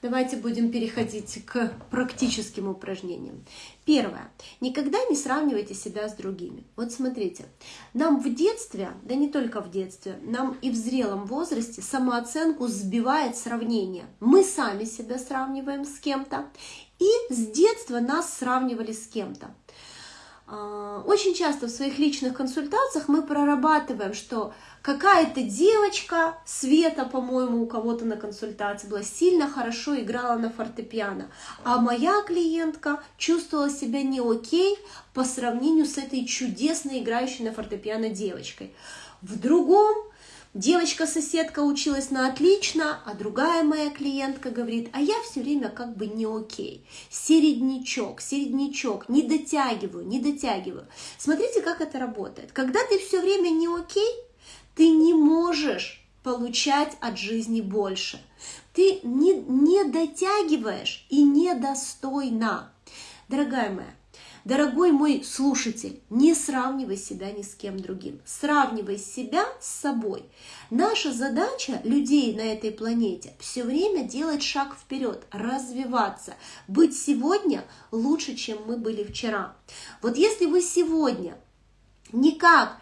Давайте будем переходить к практическим упражнениям. Первое. Никогда не сравнивайте себя с другими. Вот смотрите, нам в детстве, да не только в детстве, нам и в зрелом возрасте самооценку сбивает сравнение. Мы сами себя сравниваем с кем-то, и с детства нас сравнивали с кем-то. А, очень часто в своих личных консультациях мы прорабатываем, что какая-то девочка, Света, по-моему, у кого-то на консультации была, сильно хорошо играла на фортепиано, а моя клиентка чувствовала себя не окей по сравнению с этой чудесной играющей на фортепиано девочкой. В другом Девочка-соседка училась на отлично, а другая моя клиентка говорит, а я все время как бы не окей. Середнячок, середнячок, не дотягиваю, не дотягиваю. Смотрите, как это работает. Когда ты все время не окей, ты не можешь получать от жизни больше. Ты не, не дотягиваешь и недостойна. Дорогая моя, Дорогой мой слушатель, не сравнивай себя ни с кем другим. Сравнивай себя с собой. Наша задача людей на этой планете все время делать шаг вперед, развиваться, быть сегодня лучше, чем мы были вчера. Вот если вы сегодня никак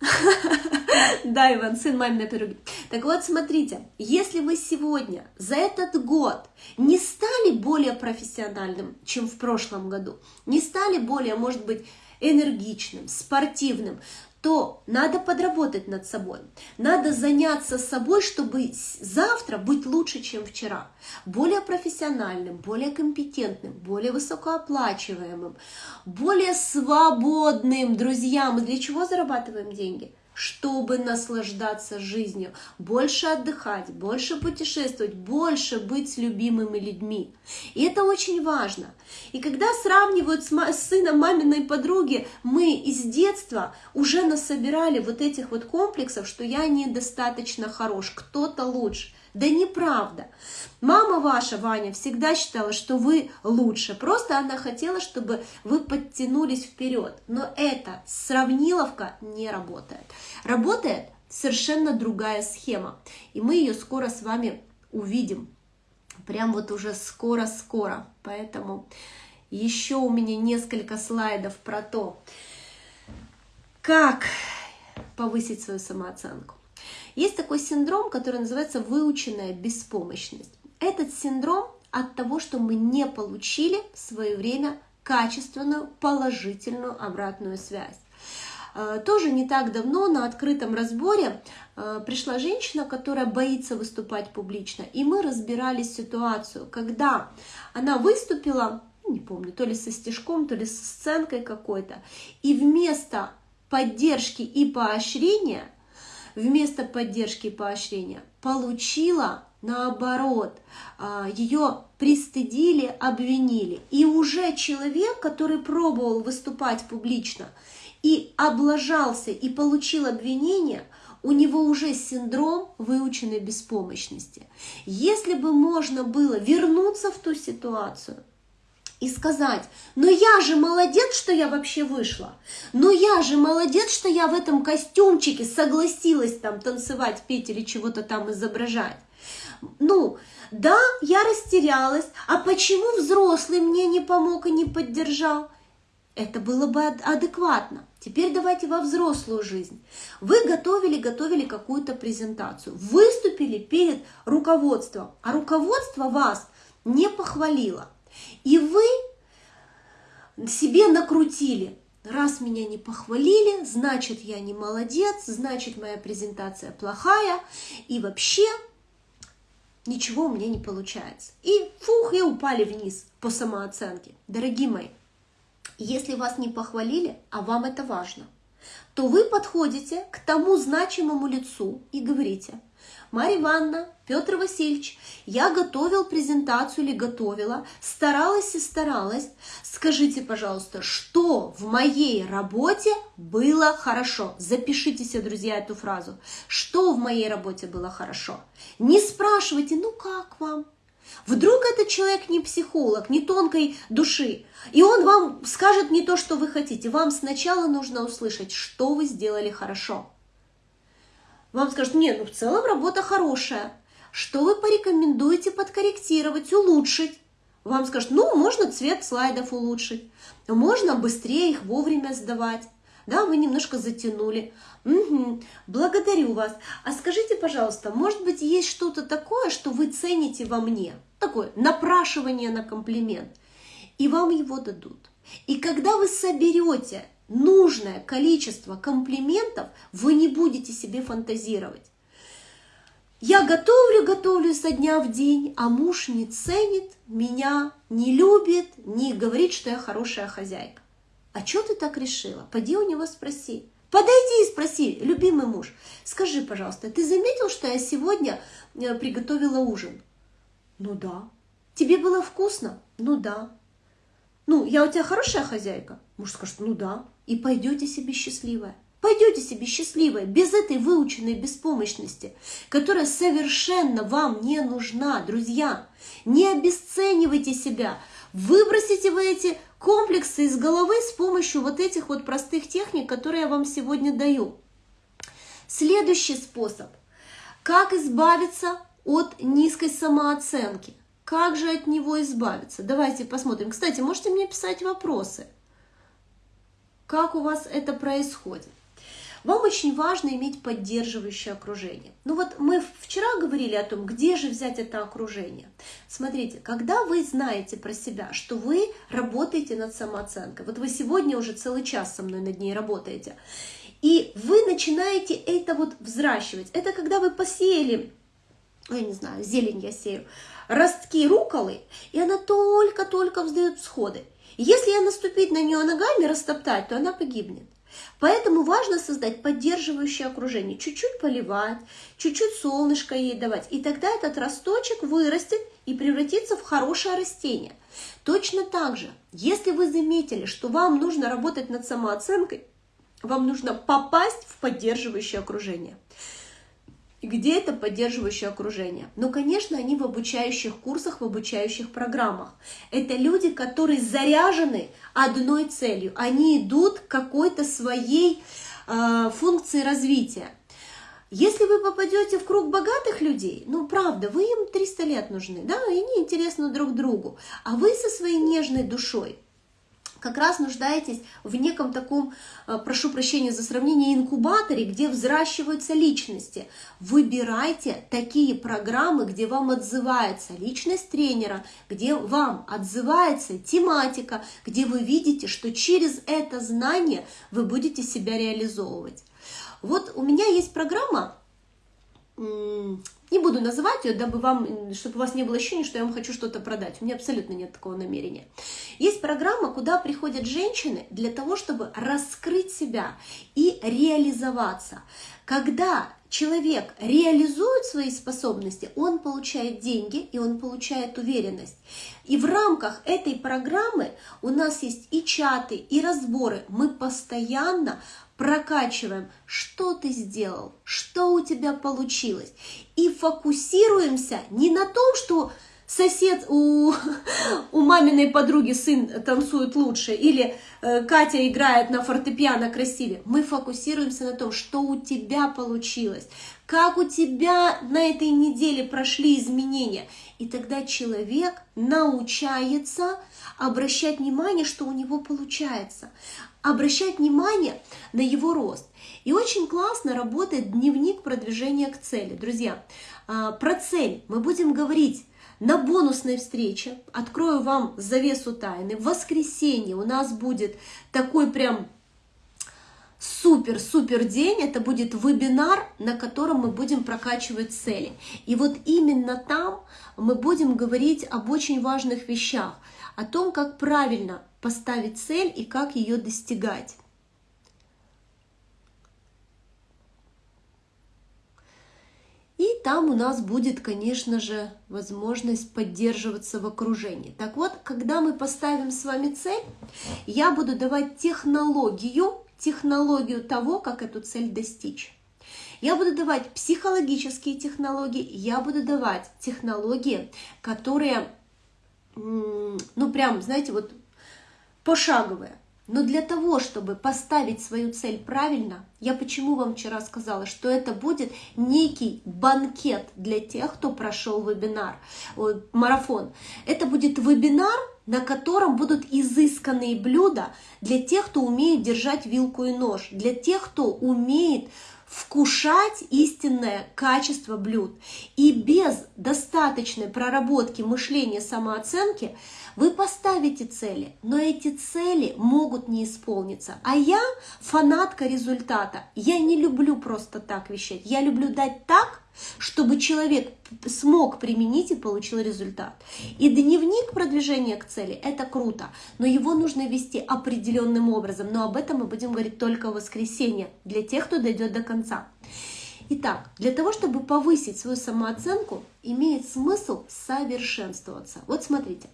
Да, Иван, сын маминой подруги. Так вот, смотрите, если вы сегодня за этот год не стали более профессиональным, чем в прошлом году, не стали более, может быть, энергичным, спортивным, то надо подработать над собой. Надо заняться собой, чтобы завтра быть лучше, чем вчера. Более профессиональным, более компетентным, более высокооплачиваемым, более свободным. Друзья, мы для чего зарабатываем деньги? Чтобы наслаждаться жизнью, больше отдыхать, больше путешествовать, больше быть с любимыми людьми. И это очень важно. И когда сравнивают с, с сыном маминой подруги, мы из детства уже насобирали вот этих вот комплексов, что я недостаточно хорош, кто-то лучше. Да неправда. Мама ваша, Ваня, всегда считала, что вы лучше. Просто она хотела, чтобы вы подтянулись вперед. Но эта сравниловка не работает. Работает совершенно другая схема. И мы ее скоро с вами увидим. Прям вот уже скоро-скоро. Поэтому еще у меня несколько слайдов про то, как повысить свою самооценку. Есть такой синдром, который называется выученная беспомощность. Этот синдром от того, что мы не получили в свое время качественную, положительную обратную связь. Э, тоже не так давно на открытом разборе э, пришла женщина, которая боится выступать публично, и мы разбирали ситуацию, когда она выступила, ну, не помню, то ли со стежком, то ли со сценкой какой-то, и вместо поддержки и поощрения вместо поддержки и поощрения получила наоборот, а, ее пристыдили, обвинили. И уже человек, который пробовал выступать публично и облажался и получил обвинение, у него уже синдром выученной беспомощности. Если бы можно было вернуться в ту ситуацию и сказать, ну я же молодец, что я вообще вышла, ну я же молодец, что я в этом костюмчике согласилась там танцевать, петь или чего-то там изображать. Ну, да, я растерялась, а почему взрослый мне не помог и не поддержал? Это было бы адекватно. Теперь давайте во взрослую жизнь. Вы готовили, готовили какую-то презентацию, выступили перед руководством, а руководство вас не похвалило. И вы себе накрутили. Раз меня не похвалили, значит я не молодец, значит моя презентация плохая, и вообще ничего у меня не получается. И фух, и упали вниз по самооценке. Дорогие мои, если вас не похвалили, а вам это важно, то вы подходите к тому значимому лицу и говорите, Марья Ивановна, Петр Васильевич, я готовил презентацию или готовила, старалась и старалась. Скажите, пожалуйста, что в моей работе было хорошо? Запишите себе, друзья, эту фразу. Что в моей работе было хорошо? Не спрашивайте, ну как вам? Вдруг этот человек не психолог, не тонкой души, и он вам скажет не то, что вы хотите. Вам сначала нужно услышать, что вы сделали хорошо. Вам скажут, нет, ну в целом работа хорошая. Что вы порекомендуете подкорректировать, улучшить? Вам скажут, ну, можно цвет слайдов улучшить, можно быстрее их вовремя сдавать. Да, вы немножко затянули. Угу, благодарю вас. А скажите, пожалуйста, может быть, есть что-то такое, что вы цените во мне? Такое напрашивание на комплимент. И вам его дадут. И когда вы соберете нужное количество комплиментов, вы не будете себе фантазировать. Я готовлю, готовлю со дня в день, а муж не ценит, меня не любит, не говорит, что я хорошая хозяйка. А что ты так решила? Пойди у него спроси. Подойди и спроси, любимый муж, скажи, пожалуйста, ты заметил, что я сегодня э, приготовила ужин? Ну да. Тебе было вкусно? Ну да. Ну, я у тебя хорошая хозяйка? Муж скажет, ну да. И пойдете себе счастливая. Пойдете себе счастливая, без этой выученной беспомощности, которая совершенно вам не нужна, друзья. Не обесценивайте себя. Выбросите вы эти комплексы из головы с помощью вот этих вот простых техник, которые я вам сегодня даю. Следующий способ. Как избавиться от низкой самооценки? Как же от него избавиться? Давайте посмотрим. Кстати, можете мне писать вопросы. Как у вас это происходит? Вам очень важно иметь поддерживающее окружение. Ну вот мы вчера говорили о том, где же взять это окружение. Смотрите, когда вы знаете про себя, что вы работаете над самооценкой, вот вы сегодня уже целый час со мной над ней работаете, и вы начинаете это вот взращивать. Это когда вы посеяли, я не знаю, зелень я сею, ростки руколы, и она только-только вздает всходы. Если я наступить на нее ногами, растоптать, то она погибнет. Поэтому важно создать поддерживающее окружение, чуть-чуть поливать, чуть-чуть солнышко ей давать, и тогда этот росточек вырастет и превратится в хорошее растение. Точно так же, если вы заметили, что вам нужно работать над самооценкой, вам нужно попасть в поддерживающее окружение. Где это поддерживающее окружение? Ну, конечно, они в обучающих курсах, в обучающих программах. Это люди, которые заряжены одной целью. Они идут к какой-то своей э, функции развития. Если вы попадете в круг богатых людей, ну правда, вы им 300 лет нужны, да, и они интересны друг другу, а вы со своей нежной душой, как раз нуждаетесь в неком таком, э, прошу прощения за сравнение, инкубаторе, где взращиваются личности. Выбирайте такие программы, где вам отзывается личность тренера, где вам отзывается тематика, где вы видите, что через это знание вы будете себя реализовывать. Вот у меня есть программа, не буду называть ее, дабы вам, чтобы у вас не было ощущения, что я вам хочу что-то продать. У меня абсолютно нет такого намерения. Есть программа, куда приходят женщины для того, чтобы раскрыть себя и реализоваться. Когда человек реализует свои способности, он получает деньги и он получает уверенность. И в рамках этой программы у нас есть и чаты, и разборы. Мы постоянно прокачиваем, что ты сделал, что у тебя получилось. И фокусируемся не на том, что сосед у, у маминой подруги сын танцует лучше, или э, Катя играет на фортепиано красивее. Мы фокусируемся на том, что у тебя получилось, как у тебя на этой неделе прошли изменения. И тогда человек научается обращать внимание, что у него получается, обращать внимание на его рост. И очень классно работает дневник продвижения к цели. Друзья, а, про цель мы будем говорить на бонусной встрече. Открою вам завесу тайны. В воскресенье у нас будет такой прям супер-супер день. Это будет вебинар, на котором мы будем прокачивать цели. И вот именно там мы будем говорить об очень важных вещах. О том, как правильно поставить цель и как ее достигать. И там у нас будет, конечно же, возможность поддерживаться в окружении. Так вот, когда мы поставим с вами цель, я буду давать технологию, технологию того, как эту цель достичь. Я буду давать психологические технологии, я буду давать технологии, которые, ну прям, знаете, вот пошаговые. Но для того, чтобы поставить свою цель правильно, я почему вам вчера сказала, что это будет некий банкет для тех, кто прошел вебинар, марафон. Это будет вебинар, на котором будут изысканные блюда для тех, кто умеет держать вилку и нож, для тех, кто умеет вкушать истинное качество блюд. И без достаточной проработки мышления самооценки – вы поставите цели, но эти цели могут не исполниться. А я фанатка результата. Я не люблю просто так вещать. Я люблю дать так, чтобы человек смог применить и получил результат. И дневник продвижения к цели – это круто, но его нужно вести определенным образом. Но об этом мы будем говорить только в воскресенье, для тех, кто дойдет до конца. Итак, для того, чтобы повысить свою самооценку, имеет смысл совершенствоваться. Вот смотрите,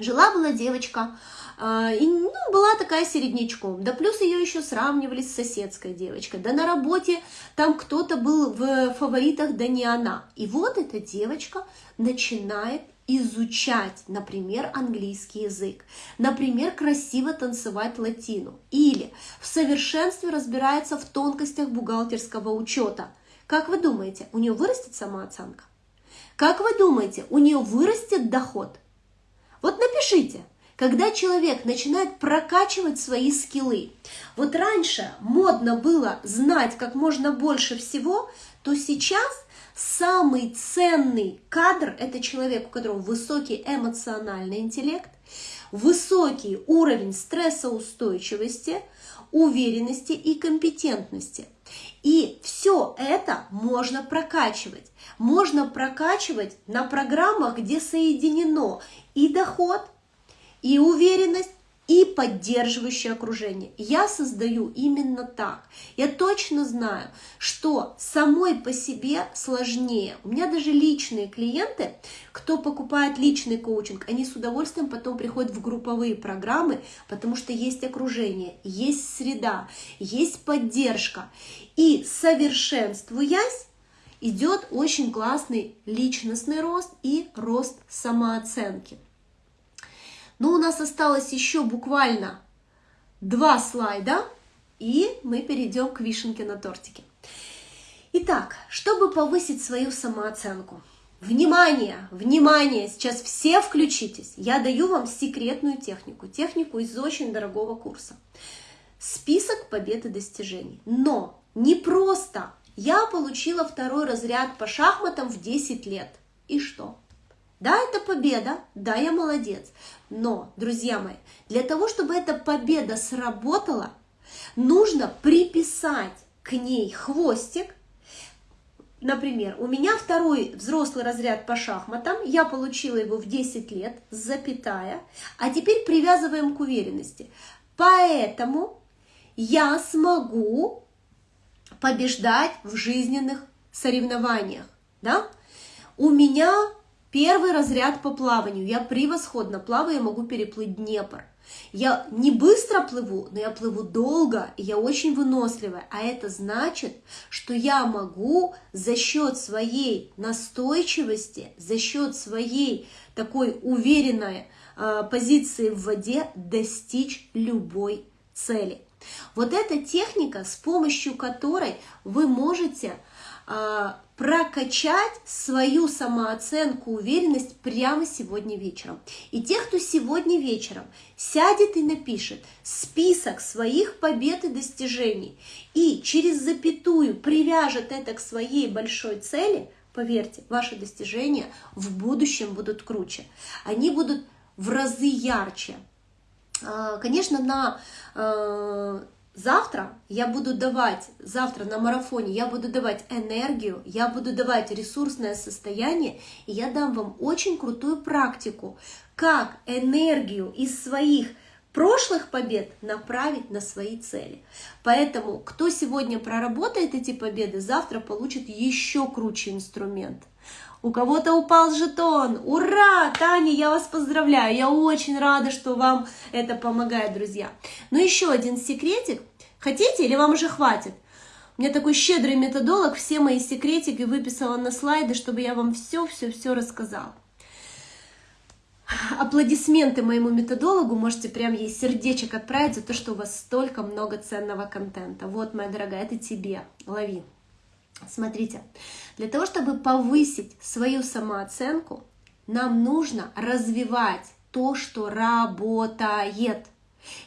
Жила-была девочка, а, и ну, была такая середнячком, да плюс ее еще сравнивали с соседской девочкой, да на работе там кто-то был в фаворитах, да не она. И вот эта девочка начинает изучать, например, английский язык, например, красиво танцевать латину, или в совершенстве разбирается в тонкостях бухгалтерского учета. Как вы думаете, у нее вырастет самооценка? Как вы думаете, у нее вырастет доход? Вот напишите, когда человек начинает прокачивать свои скиллы. Вот раньше модно было знать как можно больше всего, то сейчас самый ценный кадр – это человек, у которого высокий эмоциональный интеллект, высокий уровень стрессоустойчивости, уверенности и компетентности. И все это можно прокачивать. Можно прокачивать на программах, где соединено и доход, и уверенность, и поддерживающее окружение. Я создаю именно так. Я точно знаю, что самой по себе сложнее. У меня даже личные клиенты, кто покупает личный коучинг, они с удовольствием потом приходят в групповые программы, потому что есть окружение, есть среда, есть поддержка. И совершенствуясь, идет очень классный личностный рост и рост самооценки. Но у нас осталось еще буквально два слайда, и мы перейдем к вишенке на тортике. Итак, чтобы повысить свою самооценку, внимание, внимание, сейчас все включитесь, я даю вам секретную технику, технику из очень дорогого курса. Список побед и достижений. Но не просто я получила второй разряд по шахматам в 10 лет. И что? Да, это победа, да, я молодец. Но, друзья мои, для того, чтобы эта победа сработала, нужно приписать к ней хвостик. Например, у меня второй взрослый разряд по шахматам, я получила его в 10 лет, запятая, а теперь привязываем к уверенности. Поэтому я смогу побеждать в жизненных соревнованиях, да? У меня первый разряд по плаванию, я превосходно плаваю, я могу переплыть Днепр. Я не быстро плыву, но я плыву долго, и я очень выносливая. А это значит, что я могу за счет своей настойчивости, за счет своей такой уверенной э, позиции в воде достичь любой цели. Вот эта техника, с помощью которой вы можете э, прокачать свою самооценку, уверенность прямо сегодня вечером. И тех, кто сегодня вечером сядет и напишет список своих побед и достижений и через запятую привяжет это к своей большой цели, поверьте, ваши достижения в будущем будут круче. Они будут в разы ярче. А, конечно, на э, Завтра я буду давать, завтра на марафоне я буду давать энергию, я буду давать ресурсное состояние, и я дам вам очень крутую практику, как энергию из своих прошлых побед направить на свои цели. Поэтому, кто сегодня проработает эти победы, завтра получит еще круче инструмент. У кого-то упал жетон. Ура! Таня, я вас поздравляю. Я очень рада, что вам это помогает, друзья. Но еще один секретик. Хотите или вам уже хватит? У меня такой щедрый методолог, все мои секретики выписала на слайды, чтобы я вам все-все-все рассказала. Аплодисменты моему методологу, можете прям ей сердечек отправить за то, что у вас столько много ценного контента. Вот, моя дорогая, это тебе, лови. Смотрите, для того, чтобы повысить свою самооценку, нам нужно развивать то, что работает.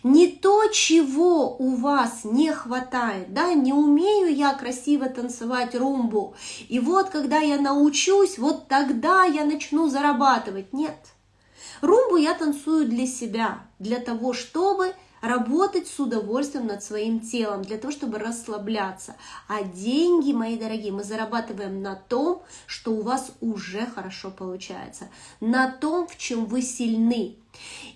Не то, чего у вас не хватает, да, не умею я красиво танцевать румбу, и вот когда я научусь, вот тогда я начну зарабатывать. Нет, румбу я танцую для себя, для того, чтобы работать с удовольствием над своим телом, для того, чтобы расслабляться. А деньги, мои дорогие, мы зарабатываем на том, что у вас уже хорошо получается, на том, в чем вы сильны.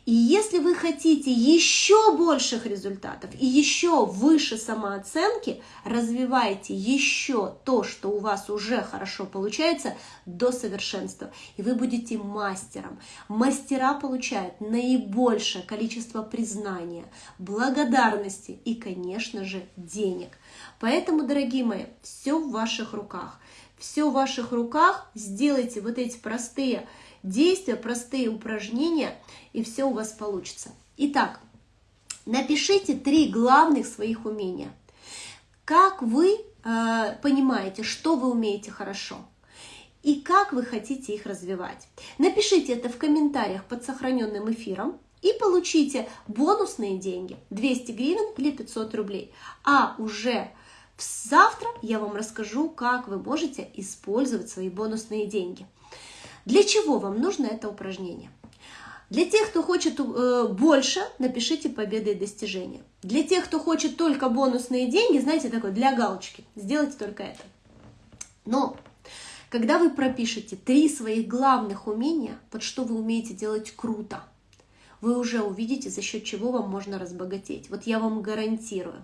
И если вы хотите еще больших результатов и еще выше самооценки, развивайте еще то, что у вас уже хорошо получается, до совершенства. И вы будете мастером. Мастера получают наибольшее количество признания, благодарности и, конечно же, денег. Поэтому, дорогие мои, все в ваших руках. Все в ваших руках. Сделайте вот эти простые действия, простые упражнения, и все у вас получится. Итак, напишите три главных своих умения. Как вы э, понимаете, что вы умеете хорошо? И как вы хотите их развивать? Напишите это в комментариях под сохраненным эфиром и получите бонусные деньги 200 гривен или 500 рублей. А уже завтра я вам расскажу, как вы можете использовать свои бонусные деньги. Для чего вам нужно это упражнение? Для тех, кто хочет э, больше, напишите победы и достижения. Для тех, кто хочет только бонусные деньги, знаете, такое для галочки, сделайте только это. Но когда вы пропишете три своих главных умения, под что вы умеете делать круто – вы уже увидите, за счет чего вам можно разбогатеть. Вот я вам гарантирую.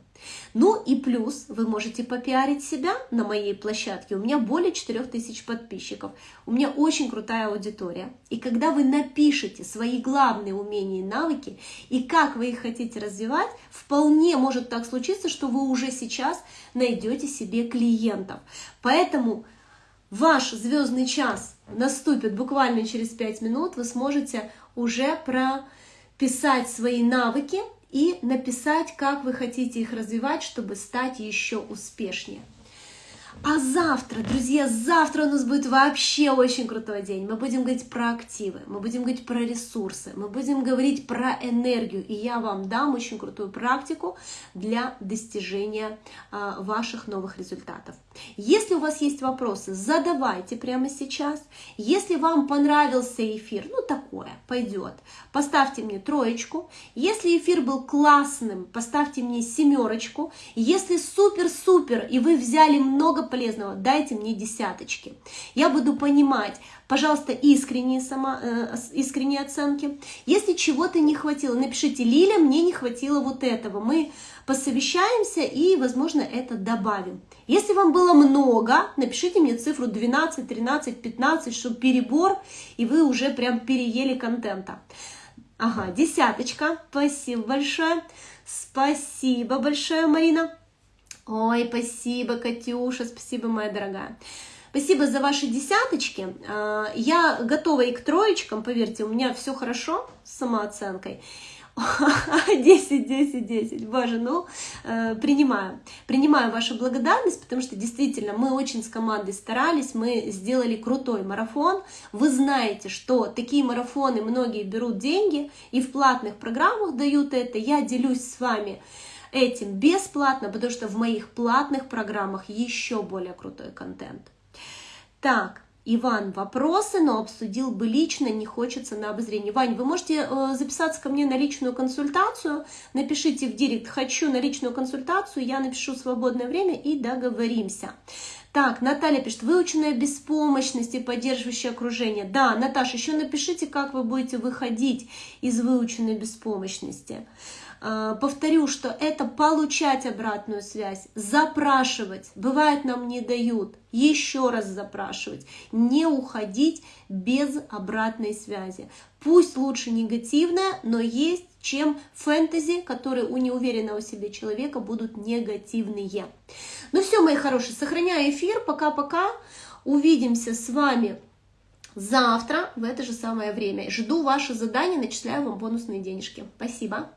Ну и плюс вы можете попиарить себя на моей площадке. У меня более 4000 подписчиков. У меня очень крутая аудитория. И когда вы напишете свои главные умения и навыки, и как вы их хотите развивать, вполне может так случиться, что вы уже сейчас найдете себе клиентов. Поэтому ваш звездный час наступит буквально через 5 минут, вы сможете уже про писать свои навыки и написать, как вы хотите их развивать, чтобы стать еще успешнее. А завтра, друзья, завтра у нас будет вообще очень крутой день. Мы будем говорить про активы, мы будем говорить про ресурсы, мы будем говорить про энергию. И я вам дам очень крутую практику для достижения а, ваших новых результатов. Если у вас есть вопросы, задавайте прямо сейчас. Если вам понравился эфир, ну такое, пойдет, поставьте мне троечку. Если эфир был классным, поставьте мне семерочку. Если супер-супер, и вы взяли много полезного, дайте мне десяточки. Я буду понимать, пожалуйста, искренние, сама, э, искренние оценки. Если чего-то не хватило, напишите, Лиля, мне не хватило вот этого. Мы посовещаемся и, возможно, это добавим. Если вам было много, напишите мне цифру 12, 13, 15, чтобы перебор, и вы уже прям переели контента. Ага, десяточка. Спасибо большое. Спасибо большое, Марина. Ой, спасибо, Катюша, спасибо, моя дорогая. Спасибо за ваши десяточки. А, я готова и к троечкам, поверьте, у меня все хорошо с самооценкой. 10, 10, 10. Боже, ну, э, принимаю. Принимаю вашу благодарность, потому что действительно мы очень с командой старались, мы сделали крутой марафон. Вы знаете, что такие марафоны многие берут деньги и в платных программах дают это. Я делюсь с вами этим бесплатно, потому что в моих платных программах еще более крутой контент. Так, Иван, вопросы, но обсудил бы лично, не хочется на обозрение. Вань, вы можете э, записаться ко мне на личную консультацию, напишите в директ «хочу на личную консультацию», я напишу свободное время и договоримся. Так, Наталья пишет, выученная беспомощность и поддерживающее окружение. Да, Наташа, еще напишите, как вы будете выходить из выученной беспомощности. Повторю, что это получать обратную связь, запрашивать. Бывает, нам не дают. Еще раз запрашивать. Не уходить без обратной связи. Пусть лучше негативная, но есть чем фэнтези, которые у неуверенного в себе человека будут негативные. Ну все, мои хорошие, сохраняю эфир. Пока-пока. Увидимся с вами завтра в это же самое время. Жду ваше задание, начисляю вам бонусные денежки. Спасибо.